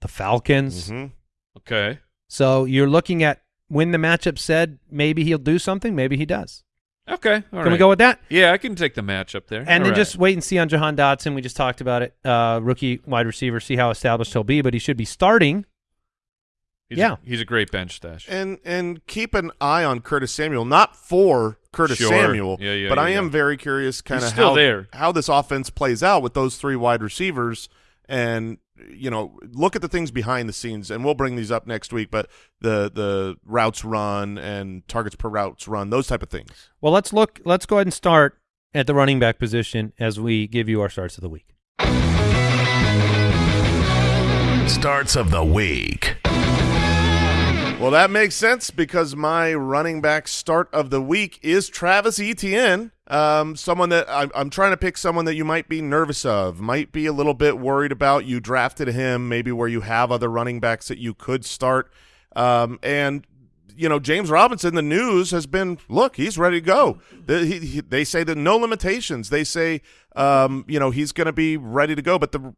the Falcons. Mhm. Okay. So you're looking at when the matchup said maybe he'll do something, maybe he does. Okay. All Can we go with that? Yeah, I can take the match up there. And All then right. just wait and see on Jahan Dotson. We just talked about it. Uh, rookie wide receiver, see how established he'll be, but he should be starting. he's yeah. a, he's a great bench stash. And and keep an eye on Curtis Samuel, not for Curtis Sure. Samuel, Yeah, yeah, but yeah, I am very curious kind of how there. how this offense plays out with those three wide receivers and you know look at the things behind the scenes and we'll bring these up next week but the the routes run and targets per routes run those type of things Well, let's look. Let's go ahead and start at the running back position as we give you our starts of the week. Starts of the week. Well, that makes sense because my running back start of the week is Travis Etienne. Um, someone that I'm, I'm trying to pick someone that you might be nervous of, might be a little bit worried about. You drafted him, maybe where you have other running backs that you could start. Um, and you know, James Robinson, the news has been, look, he's ready to go. The, he, he, they say that no limitations. They say, um, you know, he's going to be ready to go. But the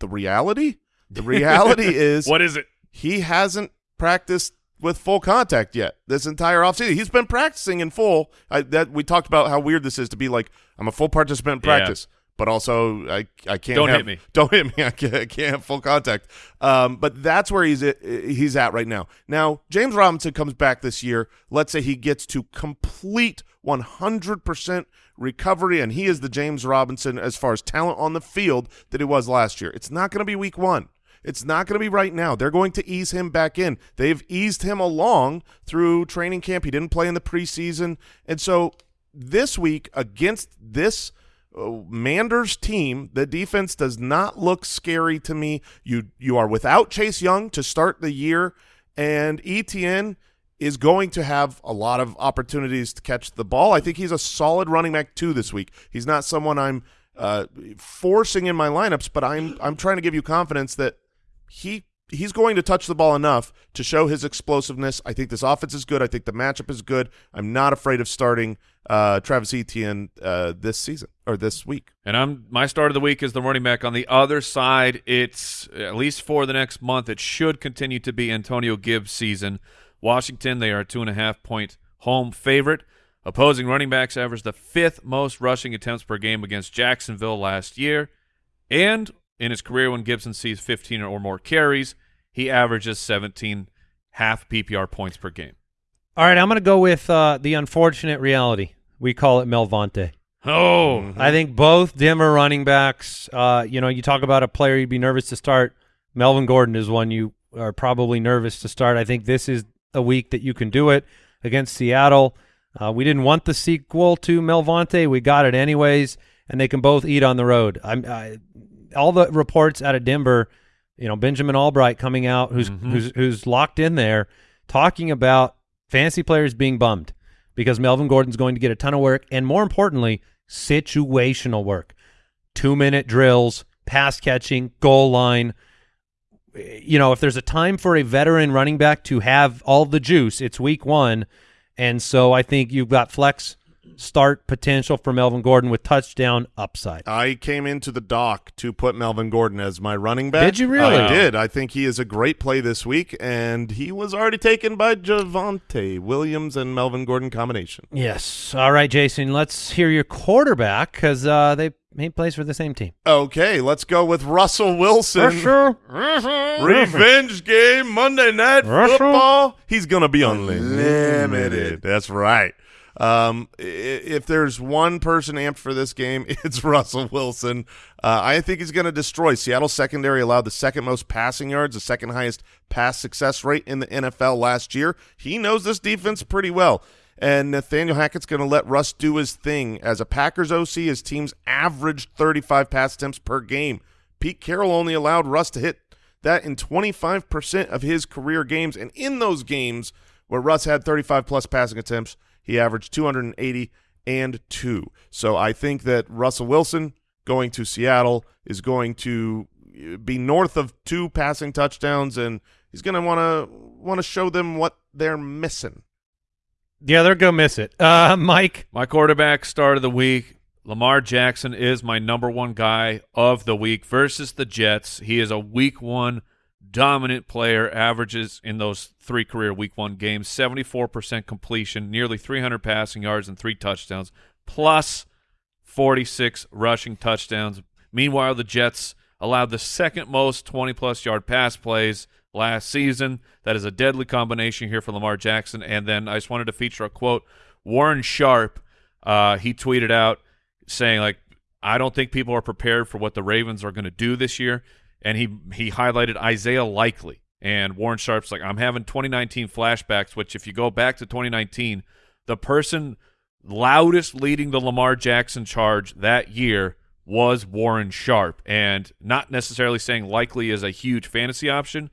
the reality, the reality is what is it? he hasn't practiced with full contact yet this entire offseason. He's been practicing in full. I, that we talked about how weird this is to be like I'm a full participant in Yeah. practice, but also I I can't Don't have- hit me. Don't hit me. I can't, I can't have full contact. Um, but that's where he's at, he's at right now. Now James Robinson comes back this year. Let's say he gets to complete 100 percent recovery, and he is the James Robinson as far as talent on the field that he was last year. It's not going to be week one. It's not going to be right now. They're going to ease him back in. They've eased him along through training camp. He didn't play in the preseason. And so this week against this uh, Manders team, the defense does not look scary to me. You you are without Chase Young to start the year and Etienne is going to have a lot of opportunities to catch the ball. I think he's a solid running back too this week. He's not someone I'm uh, forcing in my lineups, but I'm I'm trying to give you confidence that he he's going to touch the ball enough to show his explosiveness. I think this offense is good. I think the matchup is good. I'm not afraid of starting uh, Travis Etienne uh, this season or this week. And I'm my start of the week is the running back. On the other side, it's at least for the next month. It should continue to be Antonio Gibbs' season. Washington, they are a two and a half point home favorite. Opposing running backs averaged the fifth most rushing attempts per game against Jacksonville last year, and in his career when Gibson sees 15 or more carries, he averages 17 half PPR points per game. All right, I'm going to go with uh, the unfortunate reality. We call it Melvante. Oh, Mm-hmm. I think both Denver running backs. Uh, you know, you talk about a player you'd be nervous to start. Melvin Gordon is one you are probably nervous to start. I think this is a week that you can do it against Seattle. Uh, we didn't want the sequel to Melvante. We got it anyways, and they can both eat on the road. I'm I, all the reports out of Denver. You know, Benjamin Albright coming out, who's Mhm. who's who's locked in there, talking about fantasy players being bummed because Melvin Gordon's going to get a ton of work, and more importantly, situational work. Two minute drills, pass catching, goal line. You know, if there's a time for a veteran running back to have all the juice, it's week one. And so I think you've got flex start potential for Melvin Gordon with touchdown upside. I came into the dock to put Melvin Gordon as my running back. Did you really? I did. I think he is a great play this week, and he was already taken by Javonte Williams and Melvin Gordon combination. Yes. All right, Jason, let's hear your quarterback because uh, they he plays for the same team. Okay, let's go with Russell Wilson. Revenge game, Monday Night Russell. Football. He's going to be unlimited. That's right. Um, if there's one person amped for this game, it's Russell Wilson. Uh, I think he's going to destroy. Seattle secondary allowed the second most passing yards, the second highest pass success rate in the NFL last year. He knows this defense pretty well. And Nathaniel Hackett's going to let Russ do his thing. As a Packers OC, his team's averaged 35 pass attempts per game. Pete Carroll only allowed Russ to hit that in 25% of his career games. And in those games where Russ had 35 plus passing attempts, he averaged 280 and two. So I think that Russell Wilson going to Seattle is going to be north of two passing touchdowns, and he's going to want to want to show them what they're missing. Yeah, they're gonna miss it. Uh, Mike. My quarterback start of the week, Lamar Jackson is my number one guy of the week versus the Jets. He is a week one dominant player, averages in those three career week one games, 74% completion, nearly 300 passing yards and three touchdowns, plus 46 rushing touchdowns. Meanwhile, the Jets allowed the second most 20 plus yard pass plays last season. That is a deadly combination here for Lamar Jackson. And then I just wanted to feature a quote. Warren Sharp, uh, he tweeted out saying like, I don't think people are prepared for what the Ravens are going to do this year. And he he highlighted Isaiah Likely. And Warren Sharp's like, I'm having 2019 flashbacks, which if you go back to 2019, the person loudest leading the Lamar Jackson charge that year was Warren Sharp. And not necessarily saying Likely is a huge fantasy option,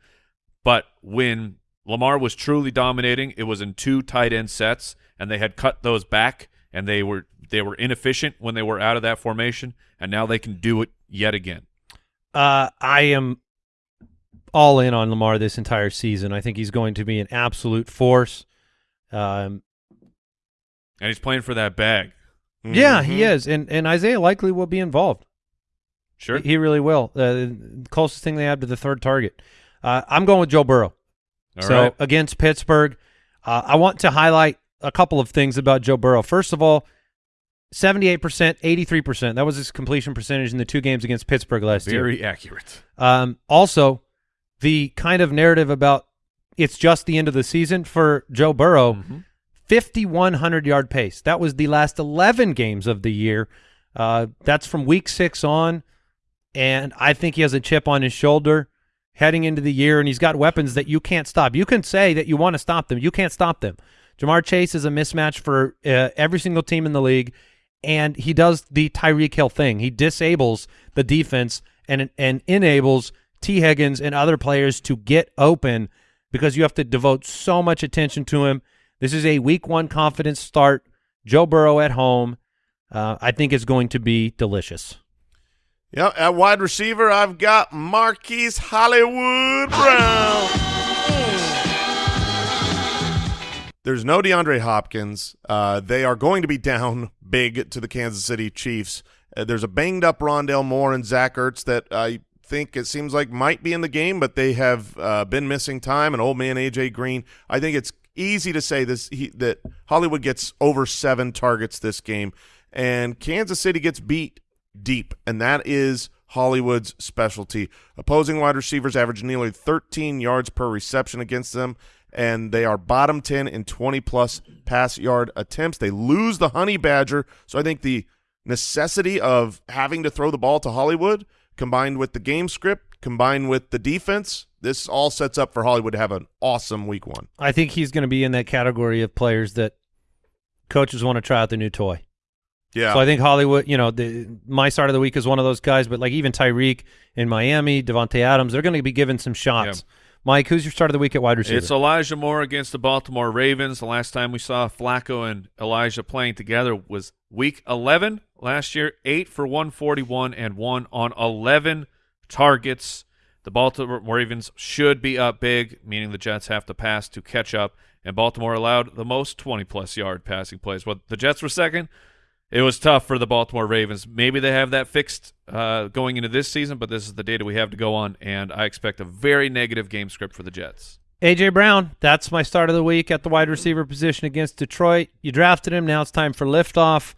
but when Lamar was truly dominating, it was in two tight end sets, and they had cut those back, and they were they were inefficient when they were out of that formation, and now they can do it yet again. Uh, I am all in on Lamar this entire season. I think he's going to be an absolute force. Um, And he's playing for that bag. Yeah, he Mhm. is, and and Isaiah Likely will be involved. Sure. He, he really will. Uh, the closest thing they have to the third target. Uh, I'm going with Joe Burrow. All so right. against Pittsburgh, uh, I want to highlight a couple of things about Joe Burrow. First of all, 78%, 83%. That was his completion percentage in the two games against Pittsburgh last year. Very accurate. Um, also, the kind of narrative about it's just the end of the season for Joe Burrow, Mhm. 5,100 yard pace. That was the last 11 games of the year. Uh, that's from week six on. And I think he has a chip on his shoulder heading into the year, and he's got weapons that you can't stop. You can say that you want to stop them. You can't stop them. Ja'Marr Chase is a mismatch for uh, every single team in the league, and he does the Tyreek Hill thing. He disables the defense and and enables Tee Higgins and other players to get open. because you have to devote so much attention to him. This is a week one confidence start. Joe Burrow at home. Uh, I think it's going to be delicious. Yeah, at wide receiver, I've got Marquise Hollywood Brown. There's no DeAndre Hopkins. Uh, they are going to be down big to the Kansas City Chiefs. Uh, there's a banged up Rondale Moore and Zach Ertz that I think it seems like might be in the game, but they have uh, been missing time. And old man AJ Green. I think it's easy to say this he, that Hollywood gets over seven targets this game, and Kansas City gets beat deep, and that is Hollywood's specialty. Opposing wide receivers average nearly 13 yards per reception against them, and they are bottom 10 in 20-plus pass yard attempts. They lose the Honey Badger, so I think the necessity of having to throw the ball to Hollywood combined with the game script, combined with the defense, this all sets up for Hollywood to have an awesome week one. I think he's going to be in that category of players that coaches want to try out the new toy. Yeah. So I think Hollywood, you know, the, my start of the week is one of those guys, but like even Tyreek in Miami, Davante Adams, they're going to be given some shots. Mike, who's your start of the week at wide receiver? It's Elijah Moore against the Baltimore Ravens. The last time we saw Flacco and Elijah playing together was week 11 last year, 8 for 141 and 1 on 11 targets. The Baltimore Ravens should be up big, meaning the Jets have to pass to catch up, and Baltimore allowed the most 20-plus yard passing plays. Well, the Jets were second. It was tough for the Baltimore Ravens. Maybe they have that fixed uh, going into this season, but this is the data we have to go on, and I expect a very negative game script for the Jets. AJ Brown, that's my start of the week at the wide receiver position against Detroit. You drafted him. Now it's time for liftoff.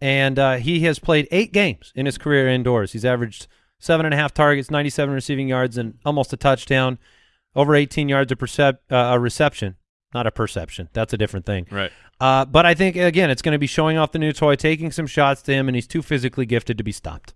And uh, he has played eight games in his career indoors. He's averaged seven and a half targets, 97 receiving yards, and almost a touchdown, over 18 yards percep- uh, a reception. Not a perception. That's a different thing. Right. Uh, but I think, again, it's going to be showing off the new toy, taking some shots to him, and he's too physically gifted to be stopped.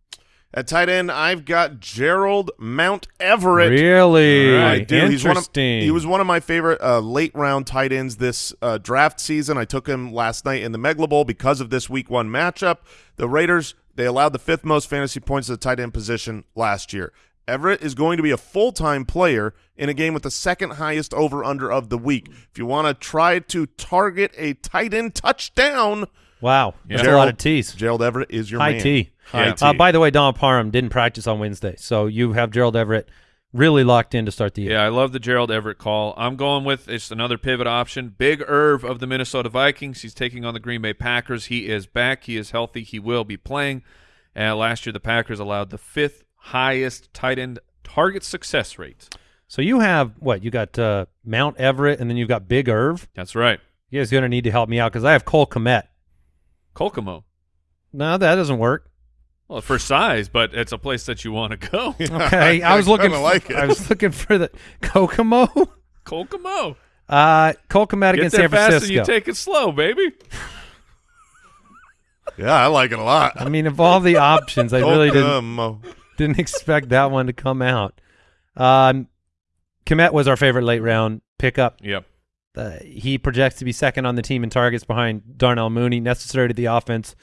At tight end, I've got Gerald Mount Everett. Really? I do. He's one of, he was one of my favorite uh, late round tight ends this uh, draft season. I took him last night in the Megla Bowl because of this week one matchup. The Raiders they allowed the fifth most fantasy points at the tight end position last year. Everett is going to be a full time player in a game with the second highest over under of the week. If you want to try to target a tight end touchdown, Wow. That's a lot of T's. Gerald Everett is your High man. T. High Yeah. T. Uh, by the way, Don Parham didn't practice on Wednesday, so you have Gerald Everett really locked in to start the year. Yeah, I love the Gerald Everett call. I'm going with it's another pivot option. Big Irv of the Minnesota Vikings. He's taking on the Green Bay Packers. He is back. He is healthy. He will be playing. Uh, last year, the Packers allowed the fifth highest tight end target success rate. So you have what? You got uh, Mount Everett, and then you've got Big Irv. That's right. You guys are gonna need to help me out because I have Cole Kmet. Kokomo. No, that doesn't work. Well, for size, but it's a place that you want to go. Okay, I was looking. For, like it. I was looking for the Kokomo. Kokomo. Uh, Cole Kmet against there San fast and Francisco. you take it slow, baby. Yeah, I like it a lot. I mean, of all the options, I really didn't Kokomo. Didn't expect that one to come out. Um, Kmet was our favorite late round pickup. Yep. Uh, he projects to be second on the team in targets behind Darnell Mooney, necessary to the offense.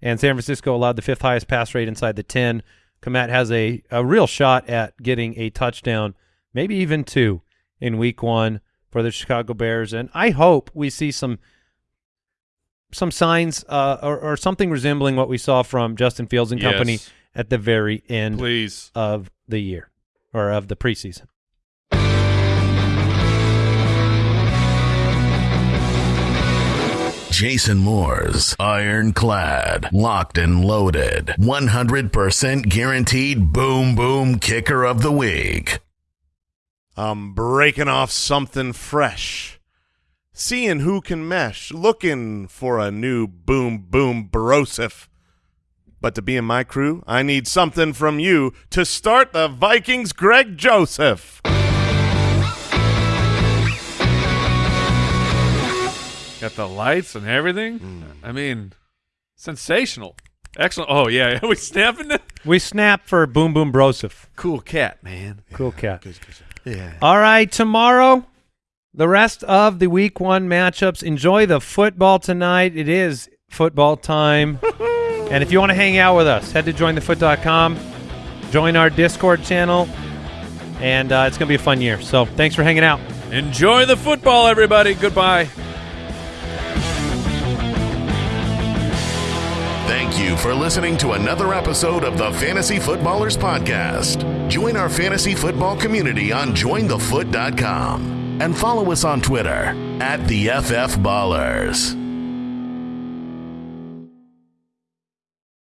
And San Francisco allowed the fifth highest pass rate inside the 10. Kmet has a, a real shot at getting a touchdown, maybe even two, in week one for the Chicago Bears. And I hope we see some some signs uh, or, or something resembling what we saw from Justin Fields and company Yes. At the very end Please. of the year or of the preseason. Jason Moore's ironclad, locked and loaded, 100% guaranteed boom boom kicker of the week. I'm breaking off something fresh. Seeing who can mesh, looking for a new boom boom Broseph. But to be in my crew, I need something from you to start the Vikings Greg Joseph. Got the lights and everything. Mm. I mean, sensational. Excellent. Oh, yeah. Are we snapping it? We snap for Boom Boom Broseph. Cool cat, man. Cool cat. Yeah. All right, tomorrow, the rest of the week one matchups. Enjoy the football tonight. It is football time. and if you want to hang out with us, head to jointhefoot.com, join our Discord channel, and uh, it's going to be a fun year. So thanks for hanging out. Enjoy the football, everybody. Goodbye. Thank you for listening to another episode of the Fantasy Footballers Podcast. Join our fantasy football community on jointhefoot.com and follow us on Twitter at the FF Ballers.